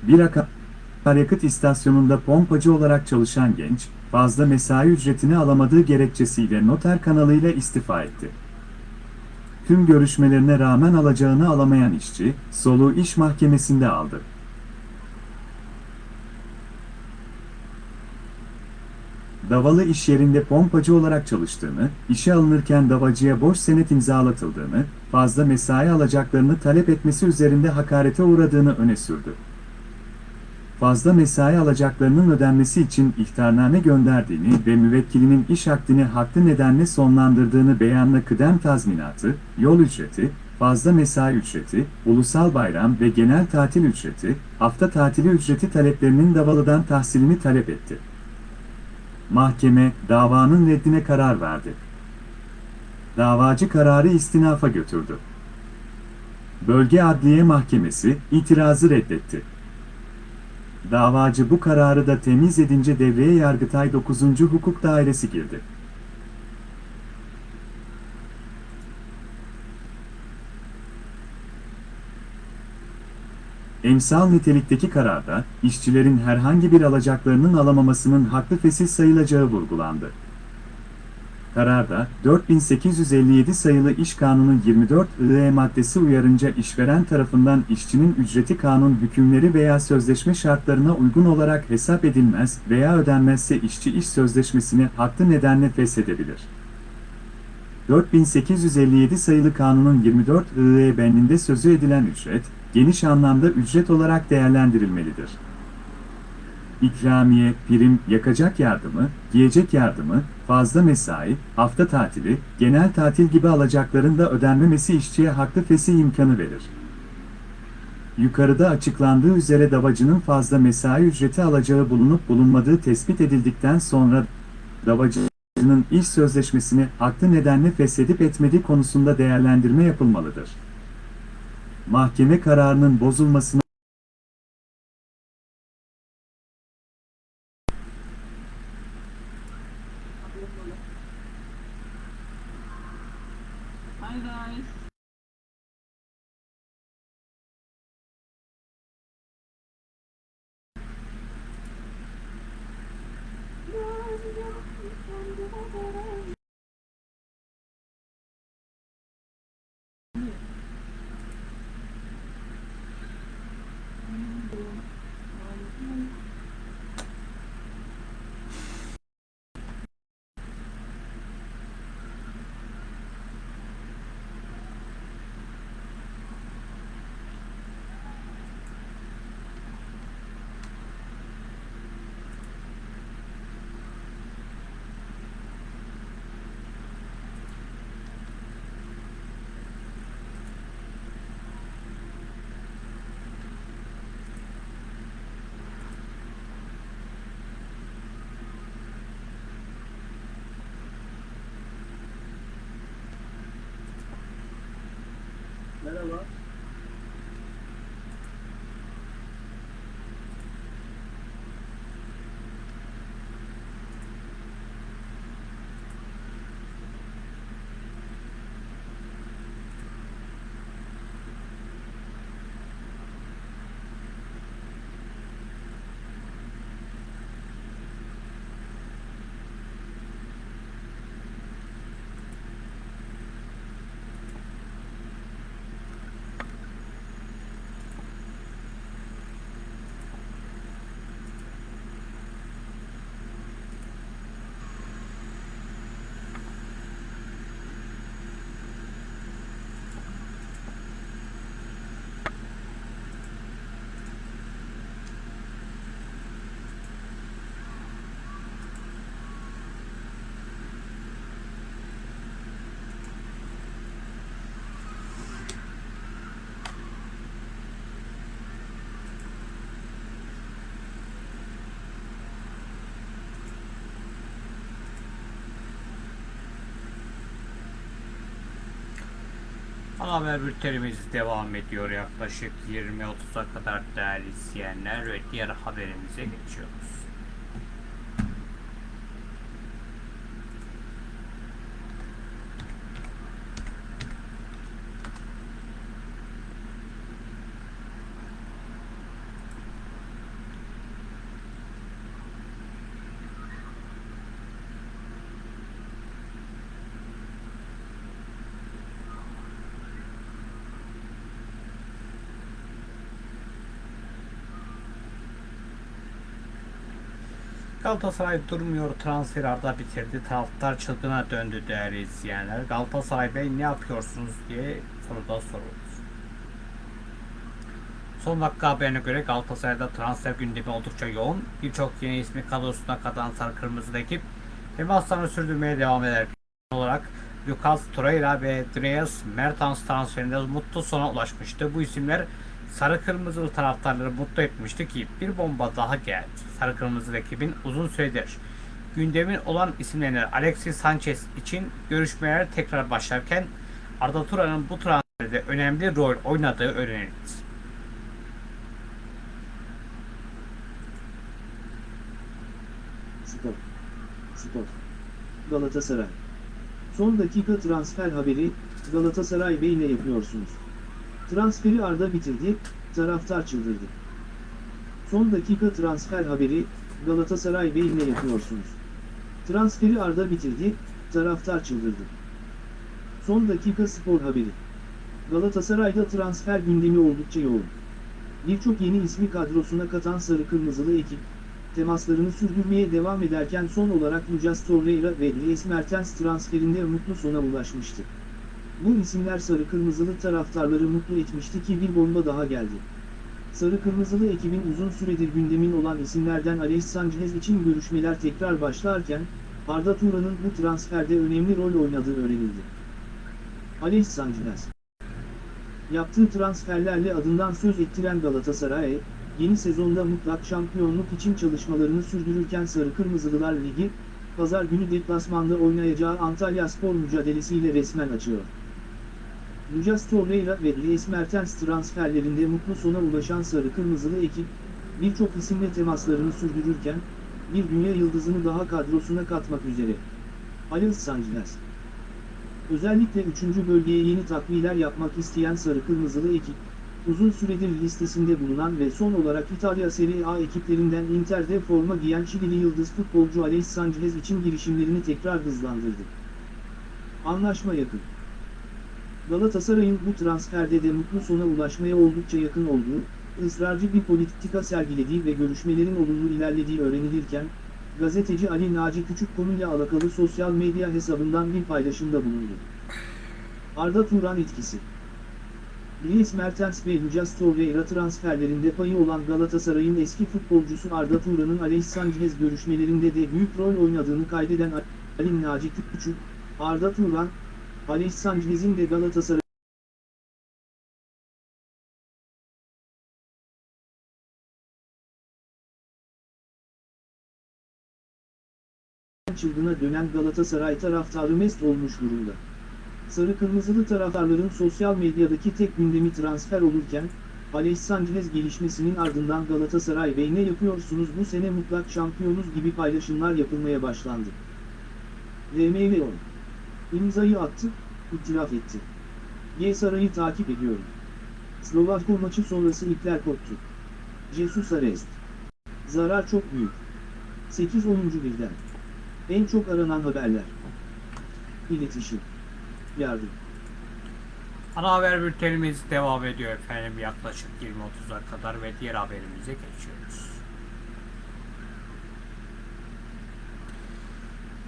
Bir akaryakıt istasyonunda pompacı olarak çalışan genç, fazla mesai ücretini alamadığı gerekçesiyle noter kanalıyla istifa etti. Tüm görüşmelerine rağmen alacağını alamayan işçi, soluğu iş mahkemesinde aldı. Davalı iş yerinde pompacı olarak çalıştığını, işe alınırken davacıya boş senet imzalatıldığını, fazla mesai alacaklarını talep etmesi üzerinde hakarete uğradığını öne sürdü. fazla mesai alacaklarının ödenmesi için ihtarname gönderdiğini ve müvekkilinin iş akdini haklı nedenle sonlandırdığını beyanla kıdem tazminatı, yol ücreti, fazla mesai ücreti, ulusal bayram ve genel tatil ücreti, hafta tatili ücreti taleplerinin Davalı'dan tahsilini talep etti. Mahkeme, davanın reddine karar verdi. Davacı kararı istinafa götürdü. Bölge Adliye Mahkemesi itirazı reddetti. Davacı bu kararı da temiz edince devreye Yargıtay 9. Hukuk Dairesi girdi. Emsal nitelikteki kararda, işçilerin herhangi bir alacaklarının alamamasının haklı fesih sayılacağı vurgulandı. Kararda, 4857 sayılı İş Kanunu 24 IE maddesi uyarınca işveren tarafından işçinin ücreti kanun hükümleri veya sözleşme şartlarına uygun olarak hesap edilmez veya ödenmezse işçi iş sözleşmesini haklı nedenle feshedebilir. 4857 sayılı kanunun 24 IE bendinde sözü edilen ücret, geniş anlamda ücret olarak değerlendirilmelidir. İkramiye, prim, yakacak yardımı, giyecek yardımı, fazla mesai, hafta tatili, genel tatil gibi alacakların da ödenmemesi işçiye haklı fesih imkanı verir. Yukarıda açıklandığı üzere davacının fazla mesai ücreti alacağı bulunup bulunmadığı tespit edildikten sonra davacının iş sözleşmesini haklı nedenle feshedip etmediği konusunda değerlendirme yapılmalıdır. Mahkeme kararının bozulmasına Ana haber bültenimiz devam ediyor yaklaşık 20-30'a kadar değerli izleyenler ve diğer haberimize geçiyoruz. Galatasaray durmuyor transfer arda bitirdi. Taraftar çılgına döndü değerli izleyenler. Galatasaray Bey ne yapıyorsunuz diye soruda soruldu. Son dakika haberine göre Galatasaray'da transfer gündemi oldukça yoğun. Birçok yeni ismi kadrosuna katan Sarı Kırmızılı ekip temaslarını sürdürmeye devam eder. olarak Lucas Torreira ve Dries Mertens transferinde mutlu sona ulaşmıştı. Bu isimler Sarı Kırmızılı taraftarları mutlu etmişti ki bir bomba daha geldi. Sarı Kırmızılı ekibin uzun süredir gündemin olan isimlerine Alexis Sanchez için görüşmeler tekrar başlarken Arda Turan'ın bu transferde önemli rol oynadığı öğrenildi. Spor. Spor. Galatasaray. Son dakika transfer haberi, Galatasaray Bey ne yapıyorsunuz? Transferi Arda bitirdi, taraftar çıldırdı. Son dakika transfer haberi, Galatasaray Bey ne yapıyorsunuz? Transferi Arda bitirdi, taraftar çıldırdı. Son dakika spor haberi. Galatasaray'da transfer gündemi oldukça yoğun. Birçok yeni ismi kadrosuna katan sarı kırmızılı ekip, temaslarını sürdürmeye devam ederken son olarak Lucas Torreira ve Dries Mertens transferinde mutlu sona ulaşmıştı. Bu isimler sarı kırmızılı taraftarları mutlu etmişti ki bir bomba daha geldi. Sarı kırmızılı ekibin uzun süredir gündemin olan isimlerden Alex Sanchez için görüşmeler tekrar başlarken, Arda Turan'ın bu transferde önemli rol oynadığı öğrenildi. Alex Sanchez Yaptığı transferlerle adından söz ettiren Galatasaray, yeni sezonda mutlak şampiyonluk için çalışmalarını sürdürürken Sarı Kırmızılılar Ligi, pazar günü deplasmanda oynayacağı Antalya Spor mücadelesiyle resmen açıyor. Lucas Torreira ve Dries Mertens transferlerinde mutlu sona ulaşan Sarı Kırmızılı ekip, birçok isimle temaslarını sürdürürken, bir dünya yıldızını daha kadrosuna katmak üzere. Alex Sanchez Özellikle 3. bölgeye yeni takviyeler yapmak isteyen Sarı Kırmızılı ekip, uzun süredir listesinde bulunan ve son olarak İtalya Serie A ekiplerinden Inter'de forma giyen Şilili yıldız futbolcu Alex Sanchez için girişimlerini tekrar hızlandırdı. Anlaşma yakın. Galatasaray'ın bu transferde de mutlu sona ulaşmaya oldukça yakın olduğu, ısrarcı bir politika sergilediği ve görüşmelerin olumlu ilerlediği öğrenilirken, gazeteci Ali Naci Küçük konuyla alakalı sosyal medya hesabından bir paylaşımda bulundu. Arda Turan etkisi Dries Mertens ve Lucas Torreira transferlerinde payı olan Galatasaray'ın eski futbolcusu Arda Turan'ın Alex Sanchez görüşmelerinde de büyük rol oynadığını kaydeden Ali Naci Küçük, Arda Turan, Alex Sanchez'in de Galatasaray çılgına dönen Galatasaray taraftarı mest olmuş durumda. Sarı kırmızılı taraftarların sosyal medyadaki tek gündemi transfer olurken, Alex Sanchez gelişmesinin ardından Galatasaray Bey ne yapıyorsunuz bu sene mutlak şampiyonuz gibi paylaşımlar yapılmaya başlandı. RMV 10. İmzayı attı, itiraf etti. G Saray'ı takip ediyorum. Slovakko maçı sonrası ipler koptu. Jesus Arrest. Zarar çok büyük. 8-10. birden. En çok aranan haberler. İletişim. Yardım. Ana haber bültenimiz devam ediyor efendim yaklaşık 20.30'a kadar ve diğer haberimize geçiyoruz.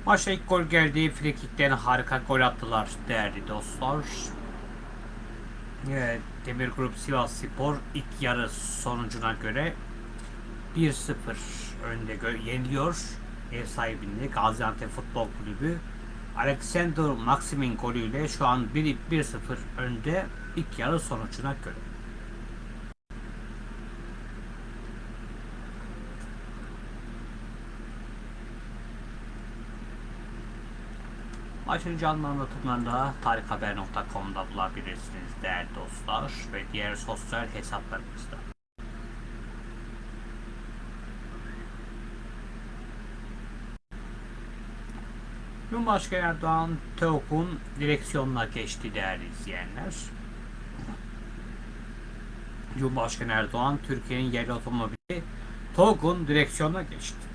Maçta ilk gol geldi. Frikik'ten harika gol attılar değerli dostlar. Demir Grup Sivas Spor ilk yarı sonucuna göre 1-0 önde gö- yeniliyor. Ev sahibinde Gaziantep Futbol Kulübü. Alexander Maxim'in golüyle şu an 1 1-0 önde ilk yarı sonucuna göre. Maçın canlı anlatımlarını da tarikhaber.com'da bulabilirsiniz değerli dostlar ve diğer sosyal hesaplarımızda. Cumhurbaşkanı Erdoğan TEOK'un direksiyonuna geçti değerli izleyenler. Cumhurbaşkanı Erdoğan Türkiye'nin yerli otomobili TOG'un direksiyonuna geçti.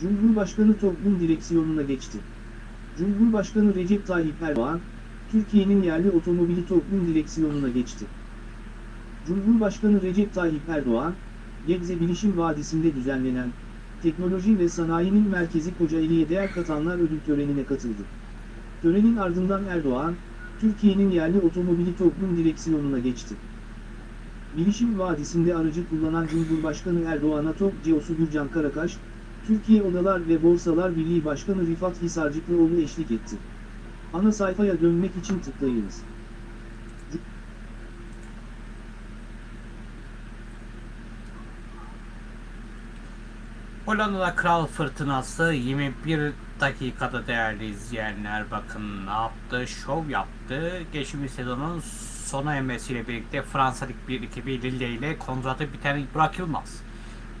Cumhurbaşkanı toplum direksiyonuna geçti. Cumhurbaşkanı Recep Tayyip Erdoğan, Türkiye'nin yerli otomobili toplum direksiyonuna geçti. Cumhurbaşkanı Recep Tayyip Erdoğan, Gebze Bilişim Vadisi'nde düzenlenen, Teknoloji ve Sanayinin Merkezi Kocaeli'ye değer katanlar ödül törenine katıldı. Törenin ardından Erdoğan, Türkiye'nin yerli otomobili toplum direksiyonuna geçti. Bilişim Vadisi'nde aracı kullanan Cumhurbaşkanı Erdoğan'a TOG CEO'su Gürcan Karakaş, Türkiye Odalar ve Borsalar Birliği Başkanı Rifat Hisarcıklıoğlu eşlik etti. Ana sayfaya dönmek için tıklayınız. Hollanda'da kral fırtınası 21 dakikada değerli izleyenler bakın ne yaptı şov yaptı geçtiğimiz sezonun sona ermesiyle birlikte Fransa Lig 1 ekibi Lille ile kontratı biten Burak Yılmaz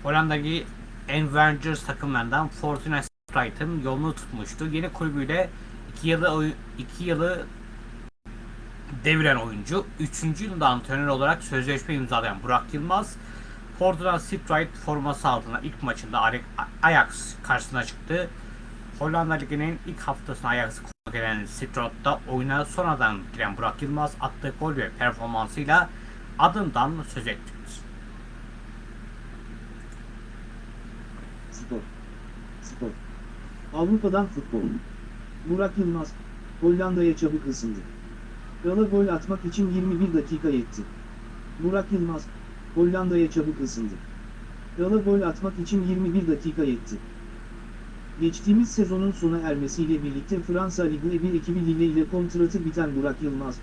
Hollanda'daki Avengers takımlarından Fortuna Sittard'ın yolunu tutmuştu yeni kulübüyle 2 yılı 2 yılı deviren oyuncu 3. yılında antrenör olarak sözleşme imzalayan Burak Yılmaz Fortuna Sittard forması altında ilk maçında Ajax karşısına çıktı. Hollanda Ligi'nin ilk haftasına Ajax'ı konuk eden Sittard'da oyuna sonradan giren Burak Yılmaz attığı gol ve performansıyla adından söz etti. Spor. Spor. Avrupa'dan futbol. Burak Yılmaz, Hollanda'ya çabuk ısındı. Krala gol atmak için 21 dakika yetti. Burak Yılmaz, Hollanda'ya çabuk ısındı. Krala gol atmak için 21 dakika yetti. Geçtiğimiz sezonun sona ermesiyle birlikte Fransa Ligi 1 ekibi Lille ile kontratı biten Burak Yılmaz,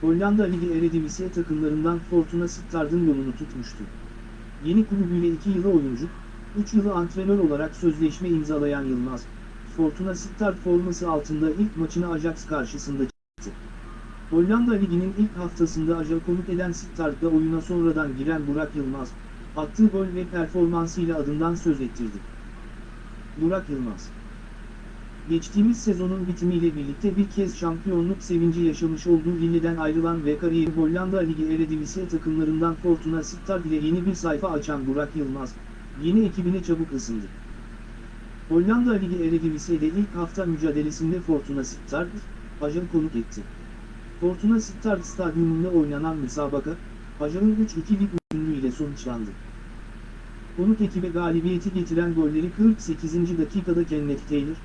Hollanda Ligi Eredivisie takımlarından Fortuna Sittard'ın yolunu tutmuştu. Yeni kulübüyle 2 yılı oyuncu, 3 yılı antrenör olarak sözleşme imzalayan Yılmaz, Fortuna Sittard forması altında ilk maçını Ajax karşısında çıktı. Hollanda Ligi'nin ilk haftasında Ajax konuk eden Sittard'da oyuna sonradan giren Burak Yılmaz, attığı gol ve performansıyla adından söz ettirdi. Burak Yılmaz Geçtiğimiz sezonun bitimiyle birlikte bir kez şampiyonluk sevinci yaşamış olduğu Lille'den ayrılan ve kariyeri Hollanda Ligi Eredivisie takımlarından Fortuna Sittard ile yeni bir sayfa açan Burak Yılmaz, yeni ekibine çabuk ısındı. Hollanda Ligi Eredivisie'de ilk hafta mücadelesinde Fortuna Sittard, Ajax konuk etti. Fortuna Sittard stadyumunda oynanan müsabaka, Ajax'ın 3-2'lik üstünlüğüyle sonuçlandı. Konuk ekibe galibiyeti getiren golleri 48. dakikada Kenneth Taylor,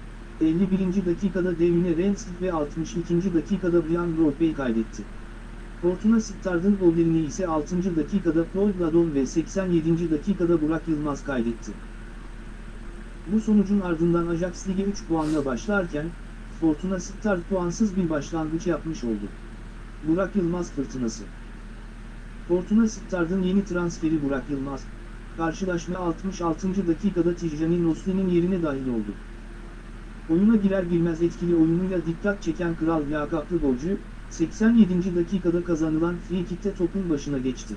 51. dakikada Devine Rensik ve 62. dakikada Brian Rothbey kaydetti. Fortuna Sittard'ın gollerini ise 6. dakikada Paul Gladon ve 87. dakikada Burak Yılmaz kaydetti. Bu sonucun ardından Ajax Lig'e 3 puanla başlarken, Fortuna Sittard puansız bir başlangıç yapmış oldu. Burak Yılmaz fırtınası Fortuna Sittard'ın yeni transferi Burak Yılmaz, karşılaşma 66. dakikada Tijani Nosli'nin yerine dahil oldu. Oyuna girer girmez etkili oyunuyla dikkat çeken Kral lakaplı golcü, 87. dakikada kazanılan free topun başına geçti.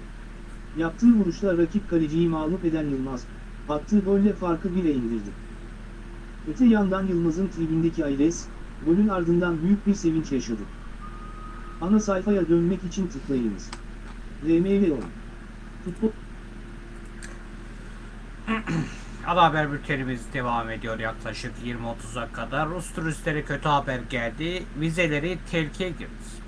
Yaptığı vuruşla rakip kaleciyi mağlup eden Yılmaz, attığı golle farkı 1'e indirdi. Öte yandan Yılmaz'ın tribündeki Ayres, golün ardından büyük bir sevinç yaşadı. Ana sayfaya dönmek için tıklayınız. RMV 10 Futbol Ana haber bültenimiz devam ediyor yaklaşık 20-30'a kadar. Rus turistlere kötü haber geldi. Vizeleri tehlikeye girdi.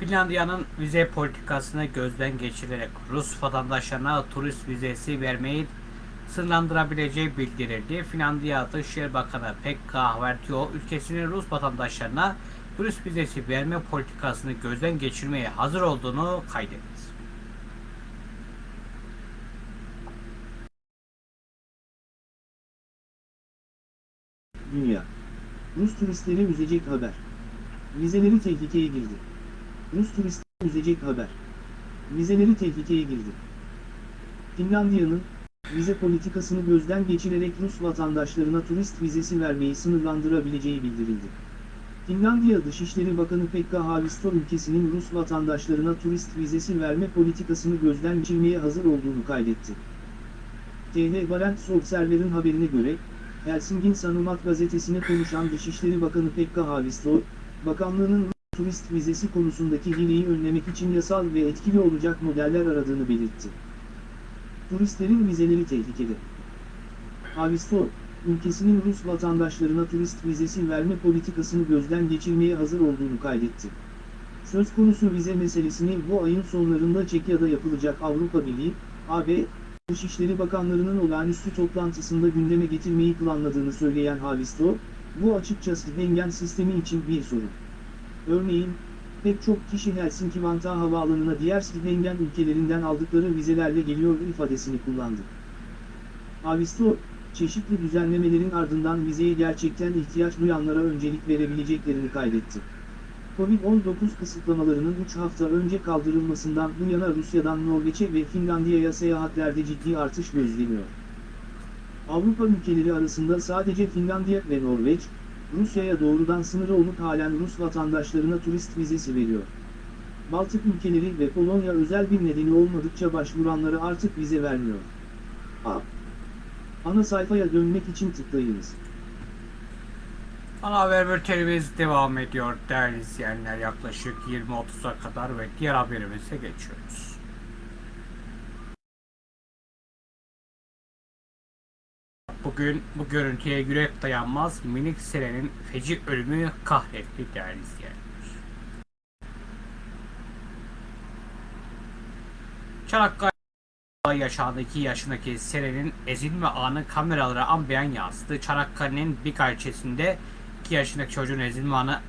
Finlandiya'nın vize politikasını gözden geçirerek Rus vatandaşlarına turist vizesi vermeyi sınırlandırabileceği bildirildi. Finlandiya Dışişleri Bakanı Pekka Havertio ülkesinin Rus vatandaşlarına turist vizesi verme politikasını gözden geçirmeye hazır olduğunu kaydetti. Dünya. Rus turistleri üzecek haber. Vizeleri tehlikeye girdi. Rus turistleri üzecek haber. Vizeleri tehlikeye girdi. Finlandiya'nın, vize politikasını gözden geçirerek Rus vatandaşlarına turist vizesi vermeyi sınırlandırabileceği bildirildi. Finlandiya Dışişleri Bakanı Pekka Haavisto ülkesinin Rus vatandaşlarına turist vizesi verme politikasını gözden geçirmeye hazır olduğunu kaydetti. TH Barents Observer'ın haberine göre, Helsingin Sanomat gazetesine konuşan Dışişleri Bakanı Pekka Haavisto, bakanlığının turist vizesi konusundaki hileyi önlemek için yasal ve etkili olacak modeller aradığını belirtti. Turistlerin vizeleri tehlikede. Haavisto, ülkesinin Rus vatandaşlarına turist vizesi verme politikasını gözden geçirmeye hazır olduğunu kaydetti. Söz konusu vize meselesini bu ayın sonlarında Çekya'da yapılacak Avrupa Birliği, AB, Dışişleri Bakanlarının olağanüstü toplantısında gündeme getirmeyi planladığını söyleyen Havisto, Bu açıkçası Schengen sistemi için bir sorun. Örneğin, pek çok kişi Helsinki-Vantaa havaalanına diğer Schengen ülkelerinden aldıkları vizelerle geliyor ifadesini kullandı. Avisto, çeşitli düzenlemelerin ardından vizeye gerçekten ihtiyaç duyanlara öncelik verebileceklerini kaydetti. Covid-19 kısıtlamalarının 3 hafta önce kaldırılmasından bu yana Rusya'dan Norveç'e ve Finlandiya'ya seyahatlerde ciddi artış gözleniyor. Avrupa ülkeleri arasında sadece Finlandiya ve Norveç, Rusya'ya doğrudan sınırı olup halen Rus vatandaşlarına turist vizesi veriyor. Baltık ülkeleri ve Polonya özel bir nedeni olmadıkça başvuranlara artık vize vermiyor. A. Ana sayfaya dönmek için tıklayınız. Ana haber bültenimiz devam ediyor değerli izleyenler. Yaklaşık 20.30'a kadar ve diğer haberimize geçiyoruz. Bugün bu görüntüye yürek dayanmaz minik Selen'in feci ölümü kahretti değerli izleyenler. Çanakkale yaşandı 2 yaşındaki Selen'in ezilme anı kameralara ambiyen yansıdı. Çanakkale'nin bir ilçesinde 2 yaşındaki çocuğun ezilme anı,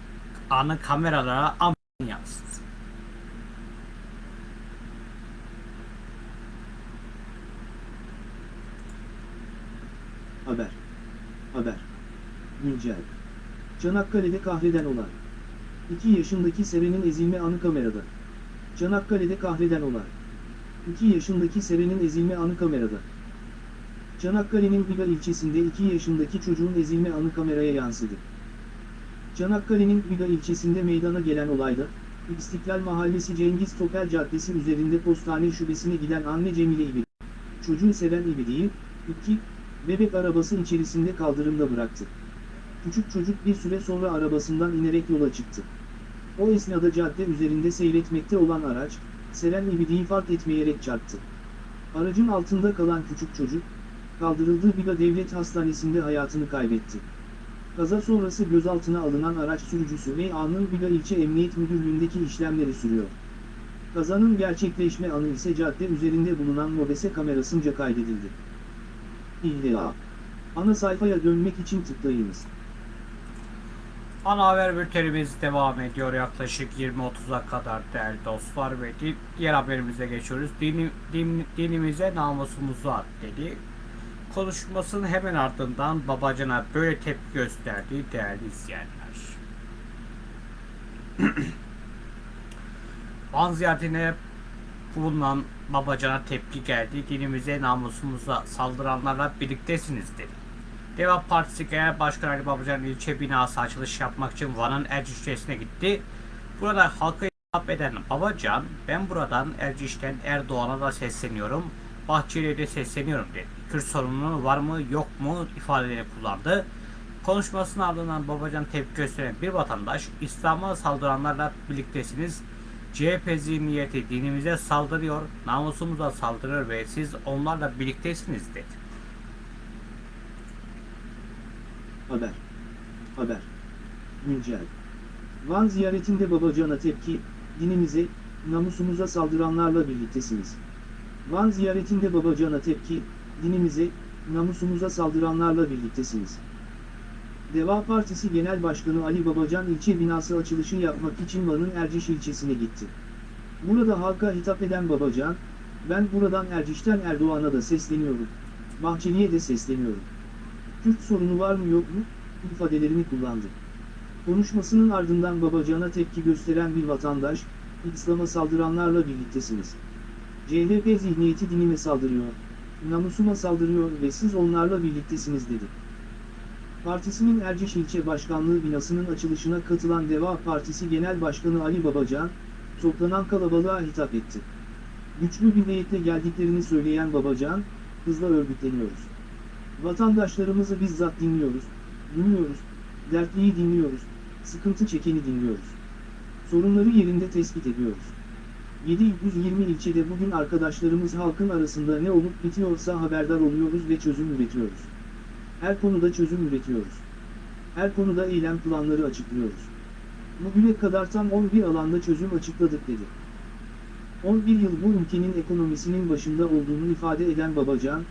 anı kameralara ambiyen yansıdı. Haber. Haber. Güncel. Çanakkale'de kahreden olay. 2 yaşındaki Seren'in ezilme anı kamerada. Çanakkale'de kahreden olay. 2 yaşındaki Seren'in ezilme anı kamerada. Çanakkale'nin Biga ilçesinde 2 yaşındaki çocuğun ezilme anı kameraya yansıdı. Çanakkale'nin Biga ilçesinde meydana gelen olayda, İstiklal Mahallesi Cengiz Topel Caddesi üzerinde postane şubesine giden anne Cemile İbidi, çocuğu Seren İbidi'yi, 2, bebek arabası içerisinde kaldırımda bıraktı. Küçük çocuk bir süre sonra arabasından inerek yola çıktı. O esnada cadde üzerinde seyretmekte olan araç, Seren İbidi'yi fark etmeyerek çarptı. Aracın altında kalan küçük çocuk, kaldırıldığı Biga Devlet Hastanesi'nde hayatını kaybetti. Kaza sonrası gözaltına alınan araç sürücüsü ve anın Biga İlçe Emniyet Müdürlüğü'ndeki işlemleri sürüyor. Kazanın gerçekleşme anı ise cadde üzerinde bulunan mobese kamerasınca kaydedildi. İlla. Ana sayfaya dönmek için tıklayınız. Ana haber bültenimiz devam ediyor yaklaşık 20.30'a kadar değerli dostlar ve di- diğer haberimize geçiyoruz. Dini, din- dinimize namusumuza dedi. Konuşmasının hemen ardından babacına böyle tepki gösterdi değerli izleyenler. Van ziyaretine bulunan babacana tepki geldi. Dinimize namusumuza saldıranlarla birliktesiniz dedi. Deva Partisi Genel Başkanı Ali Babacan ilçe binası açılış yapmak için Van'ın Erciş ilçesine gitti. Burada halka hitap eden Babacan, ben buradan Erciş'ten Erdoğan'a da sesleniyorum, Bahçeli'ye de sesleniyorum dedi. Kürt sorunu var mı yok mu ifadelerini kullandı. Konuşmasının ardından Babacan tepki gösteren bir vatandaş, İslam'a saldıranlarla birliktesiniz, CHP zihniyeti dinimize saldırıyor, namusumuza saldırıyor ve siz onlarla birliktesiniz dedi. Haber. Haber. Güncel. Van ziyaretinde Babacan'a tepki, dinimize, namusumuza saldıranlarla birliktesiniz. Van ziyaretinde Babacan'a tepki, dinimize, namusumuza saldıranlarla birliktesiniz. Deva Partisi Genel Başkanı Ali Babacan ilçe binası açılışı yapmak için Van'ın Erciş ilçesine gitti. Burada halka hitap eden Babacan, ben buradan Erciş'ten Erdoğan'a da sesleniyorum. Bahçeli'ye de sesleniyorum. Kürt sorunu var mı yok mu? ifadelerini kullandı. Konuşmasının ardından Babacan'a tepki gösteren bir vatandaş, İslam'a saldıranlarla birliktesiniz. CHP zihniyeti dinime saldırıyor, namusuma saldırıyor ve siz onlarla birliktesiniz dedi. Partisinin Erciş İlçe Başkanlığı binasının açılışına katılan Deva Partisi Genel Başkanı Ali Babacan, toplanan kalabalığa hitap etti. Güçlü bir niyetle geldiklerini söyleyen Babacan, hızla örgütleniyoruz. Vatandaşlarımızı bizzat dinliyoruz, dinliyoruz, dertliyi dinliyoruz, sıkıntı çekeni dinliyoruz. Sorunları yerinde tespit ediyoruz. 720 ilçede bugün arkadaşlarımız halkın arasında ne olup bitiyorsa haberdar oluyoruz ve çözüm üretiyoruz. Her konuda çözüm üretiyoruz. Her konuda eylem planları açıklıyoruz. Bugüne kadar tam 11 alanda çözüm açıkladık dedi. 11 yıl bu ülkenin ekonomisinin başında olduğunu ifade eden Babacan,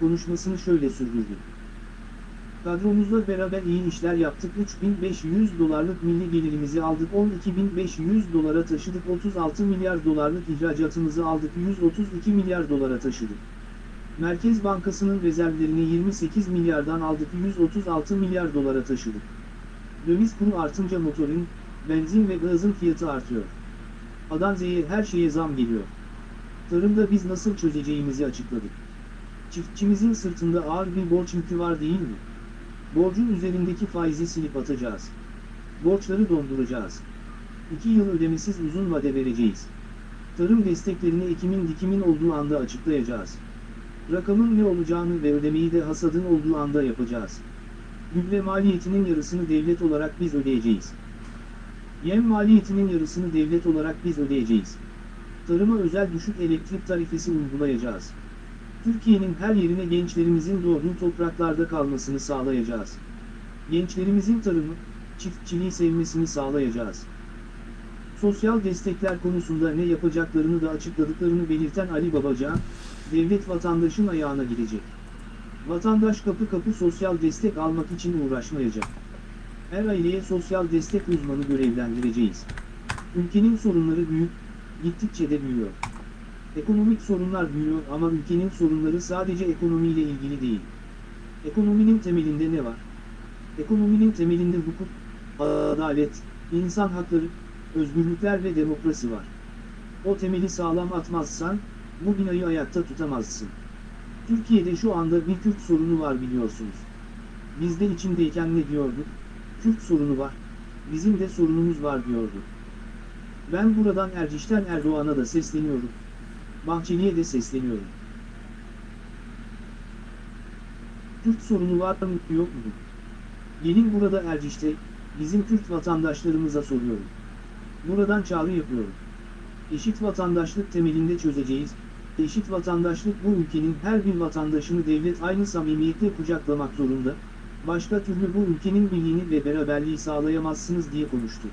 konuşmasını şöyle sürdürdü. Kadromuzla beraber iyi işler yaptık 3500 dolarlık milli gelirimizi aldık 12500 dolara taşıdık 36 milyar dolarlık ihracatımızı aldık 132 milyar dolara taşıdık. Merkez Bankası'nın rezervlerini 28 milyardan aldık 136 milyar dolara taşıdık. Döviz kuru artınca motorun, benzin ve gazın fiyatı artıyor. Adan Z'ye her şeye zam geliyor. Tarımda biz nasıl çözeceğimizi açıkladık. Çiftçimizin sırtında ağır bir borç yükü var değil mi? Borcun üzerindeki faizi silip atacağız. Borçları donduracağız. 2 yıl ödemesiz uzun vade vereceğiz. Tarım desteklerini ekimin dikimin olduğu anda açıklayacağız. Rakamın ne olacağını ve ödemeyi de hasadın olduğu anda yapacağız. Gübre maliyetinin yarısını devlet olarak biz ödeyeceğiz. Yem maliyetinin yarısını devlet olarak biz ödeyeceğiz. Tarıma özel düşük elektrik tarifesi uygulayacağız. Türkiye'nin her yerine gençlerimizin doğduğu topraklarda kalmasını sağlayacağız. Gençlerimizin tarımı, çiftçiliği sevmesini sağlayacağız. Sosyal destekler konusunda ne yapacaklarını da açıkladıklarını belirten Ali Babacan, devlet vatandaşın ayağına gidecek. Vatandaş kapı kapı sosyal destek almak için uğraşmayacak. Her aileye sosyal destek uzmanı görevlendireceğiz. Ülkenin sorunları büyük, gittikçe de büyüyor. Ekonomik sorunlar büyüyor ama ülkenin sorunları sadece ekonomiyle ilgili değil. Ekonominin temelinde ne var? Ekonominin temelinde hukuk, adalet, insan hakları, özgürlükler ve demokrasi var. O temeli sağlam atmazsan, bu binayı ayakta tutamazsın. Türkiye'de şu anda bir Kürt sorunu var biliyorsunuz. Biz de içindeyken ne diyorduk? Kürt sorunu var, bizim de sorunumuz var diyordu. Ben buradan Erciş'ten Erdoğan'a da sesleniyorum. Bahçeli'ye de sesleniyorum. Kürt sorunu var mı yok mu? Gelin burada Erciş'te, bizim Kürt vatandaşlarımıza soruyorum. Buradan çağrı yapıyorum. Eşit vatandaşlık temelinde çözeceğiz. Eşit vatandaşlık bu ülkenin her bir vatandaşını devlet aynı samimiyetle kucaklamak zorunda. Başka türlü bu ülkenin birliğini ve beraberliği sağlayamazsınız diye konuştu.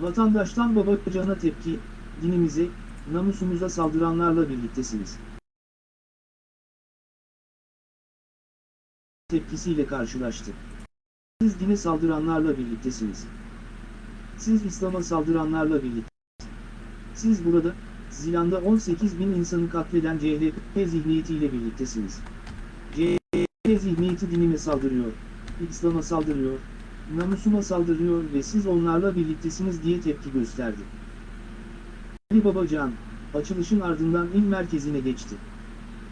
Vatandaştan babacana tepki, dinimize, namusumuza saldıranlarla birliktesiniz. Tepkisiyle karşılaştı. Siz dine saldıranlarla birliktesiniz. Siz İslam'a saldıranlarla birlikte. Siz burada, Zilan'da 18 bin insanı katleden CHP zihniyetiyle birliktesiniz. CHP zihniyeti dinime saldırıyor, İslam'a saldırıyor, namusuma saldırıyor ve siz onlarla birliktesiniz diye tepki gösterdi. Ali Babacan, açılışın ardından il merkezine geçti.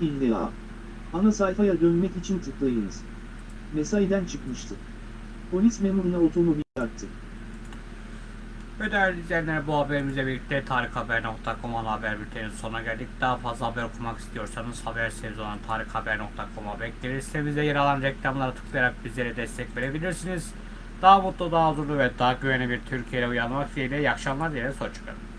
İlla. Ana sayfaya dönmek için tıklayınız. Mesaiden çıkmıştı. Polis memuruna otomobil çarptı. Ve değerli izleyenler bu haberimizle birlikte tarikhaber.com ana haber bülteninin sonuna geldik. Daha fazla haber okumak istiyorsanız haber sitemiz olan tarikhaber.com'a bekleriz. Sitemizde yer alan reklamlara tıklayarak bizlere destek verebilirsiniz. Daha mutlu, daha huzurlu ve daha güvenli bir Türkiye'ye uyanmak dileğiyle iyi akşamlar dileğiyle hoşçakalın.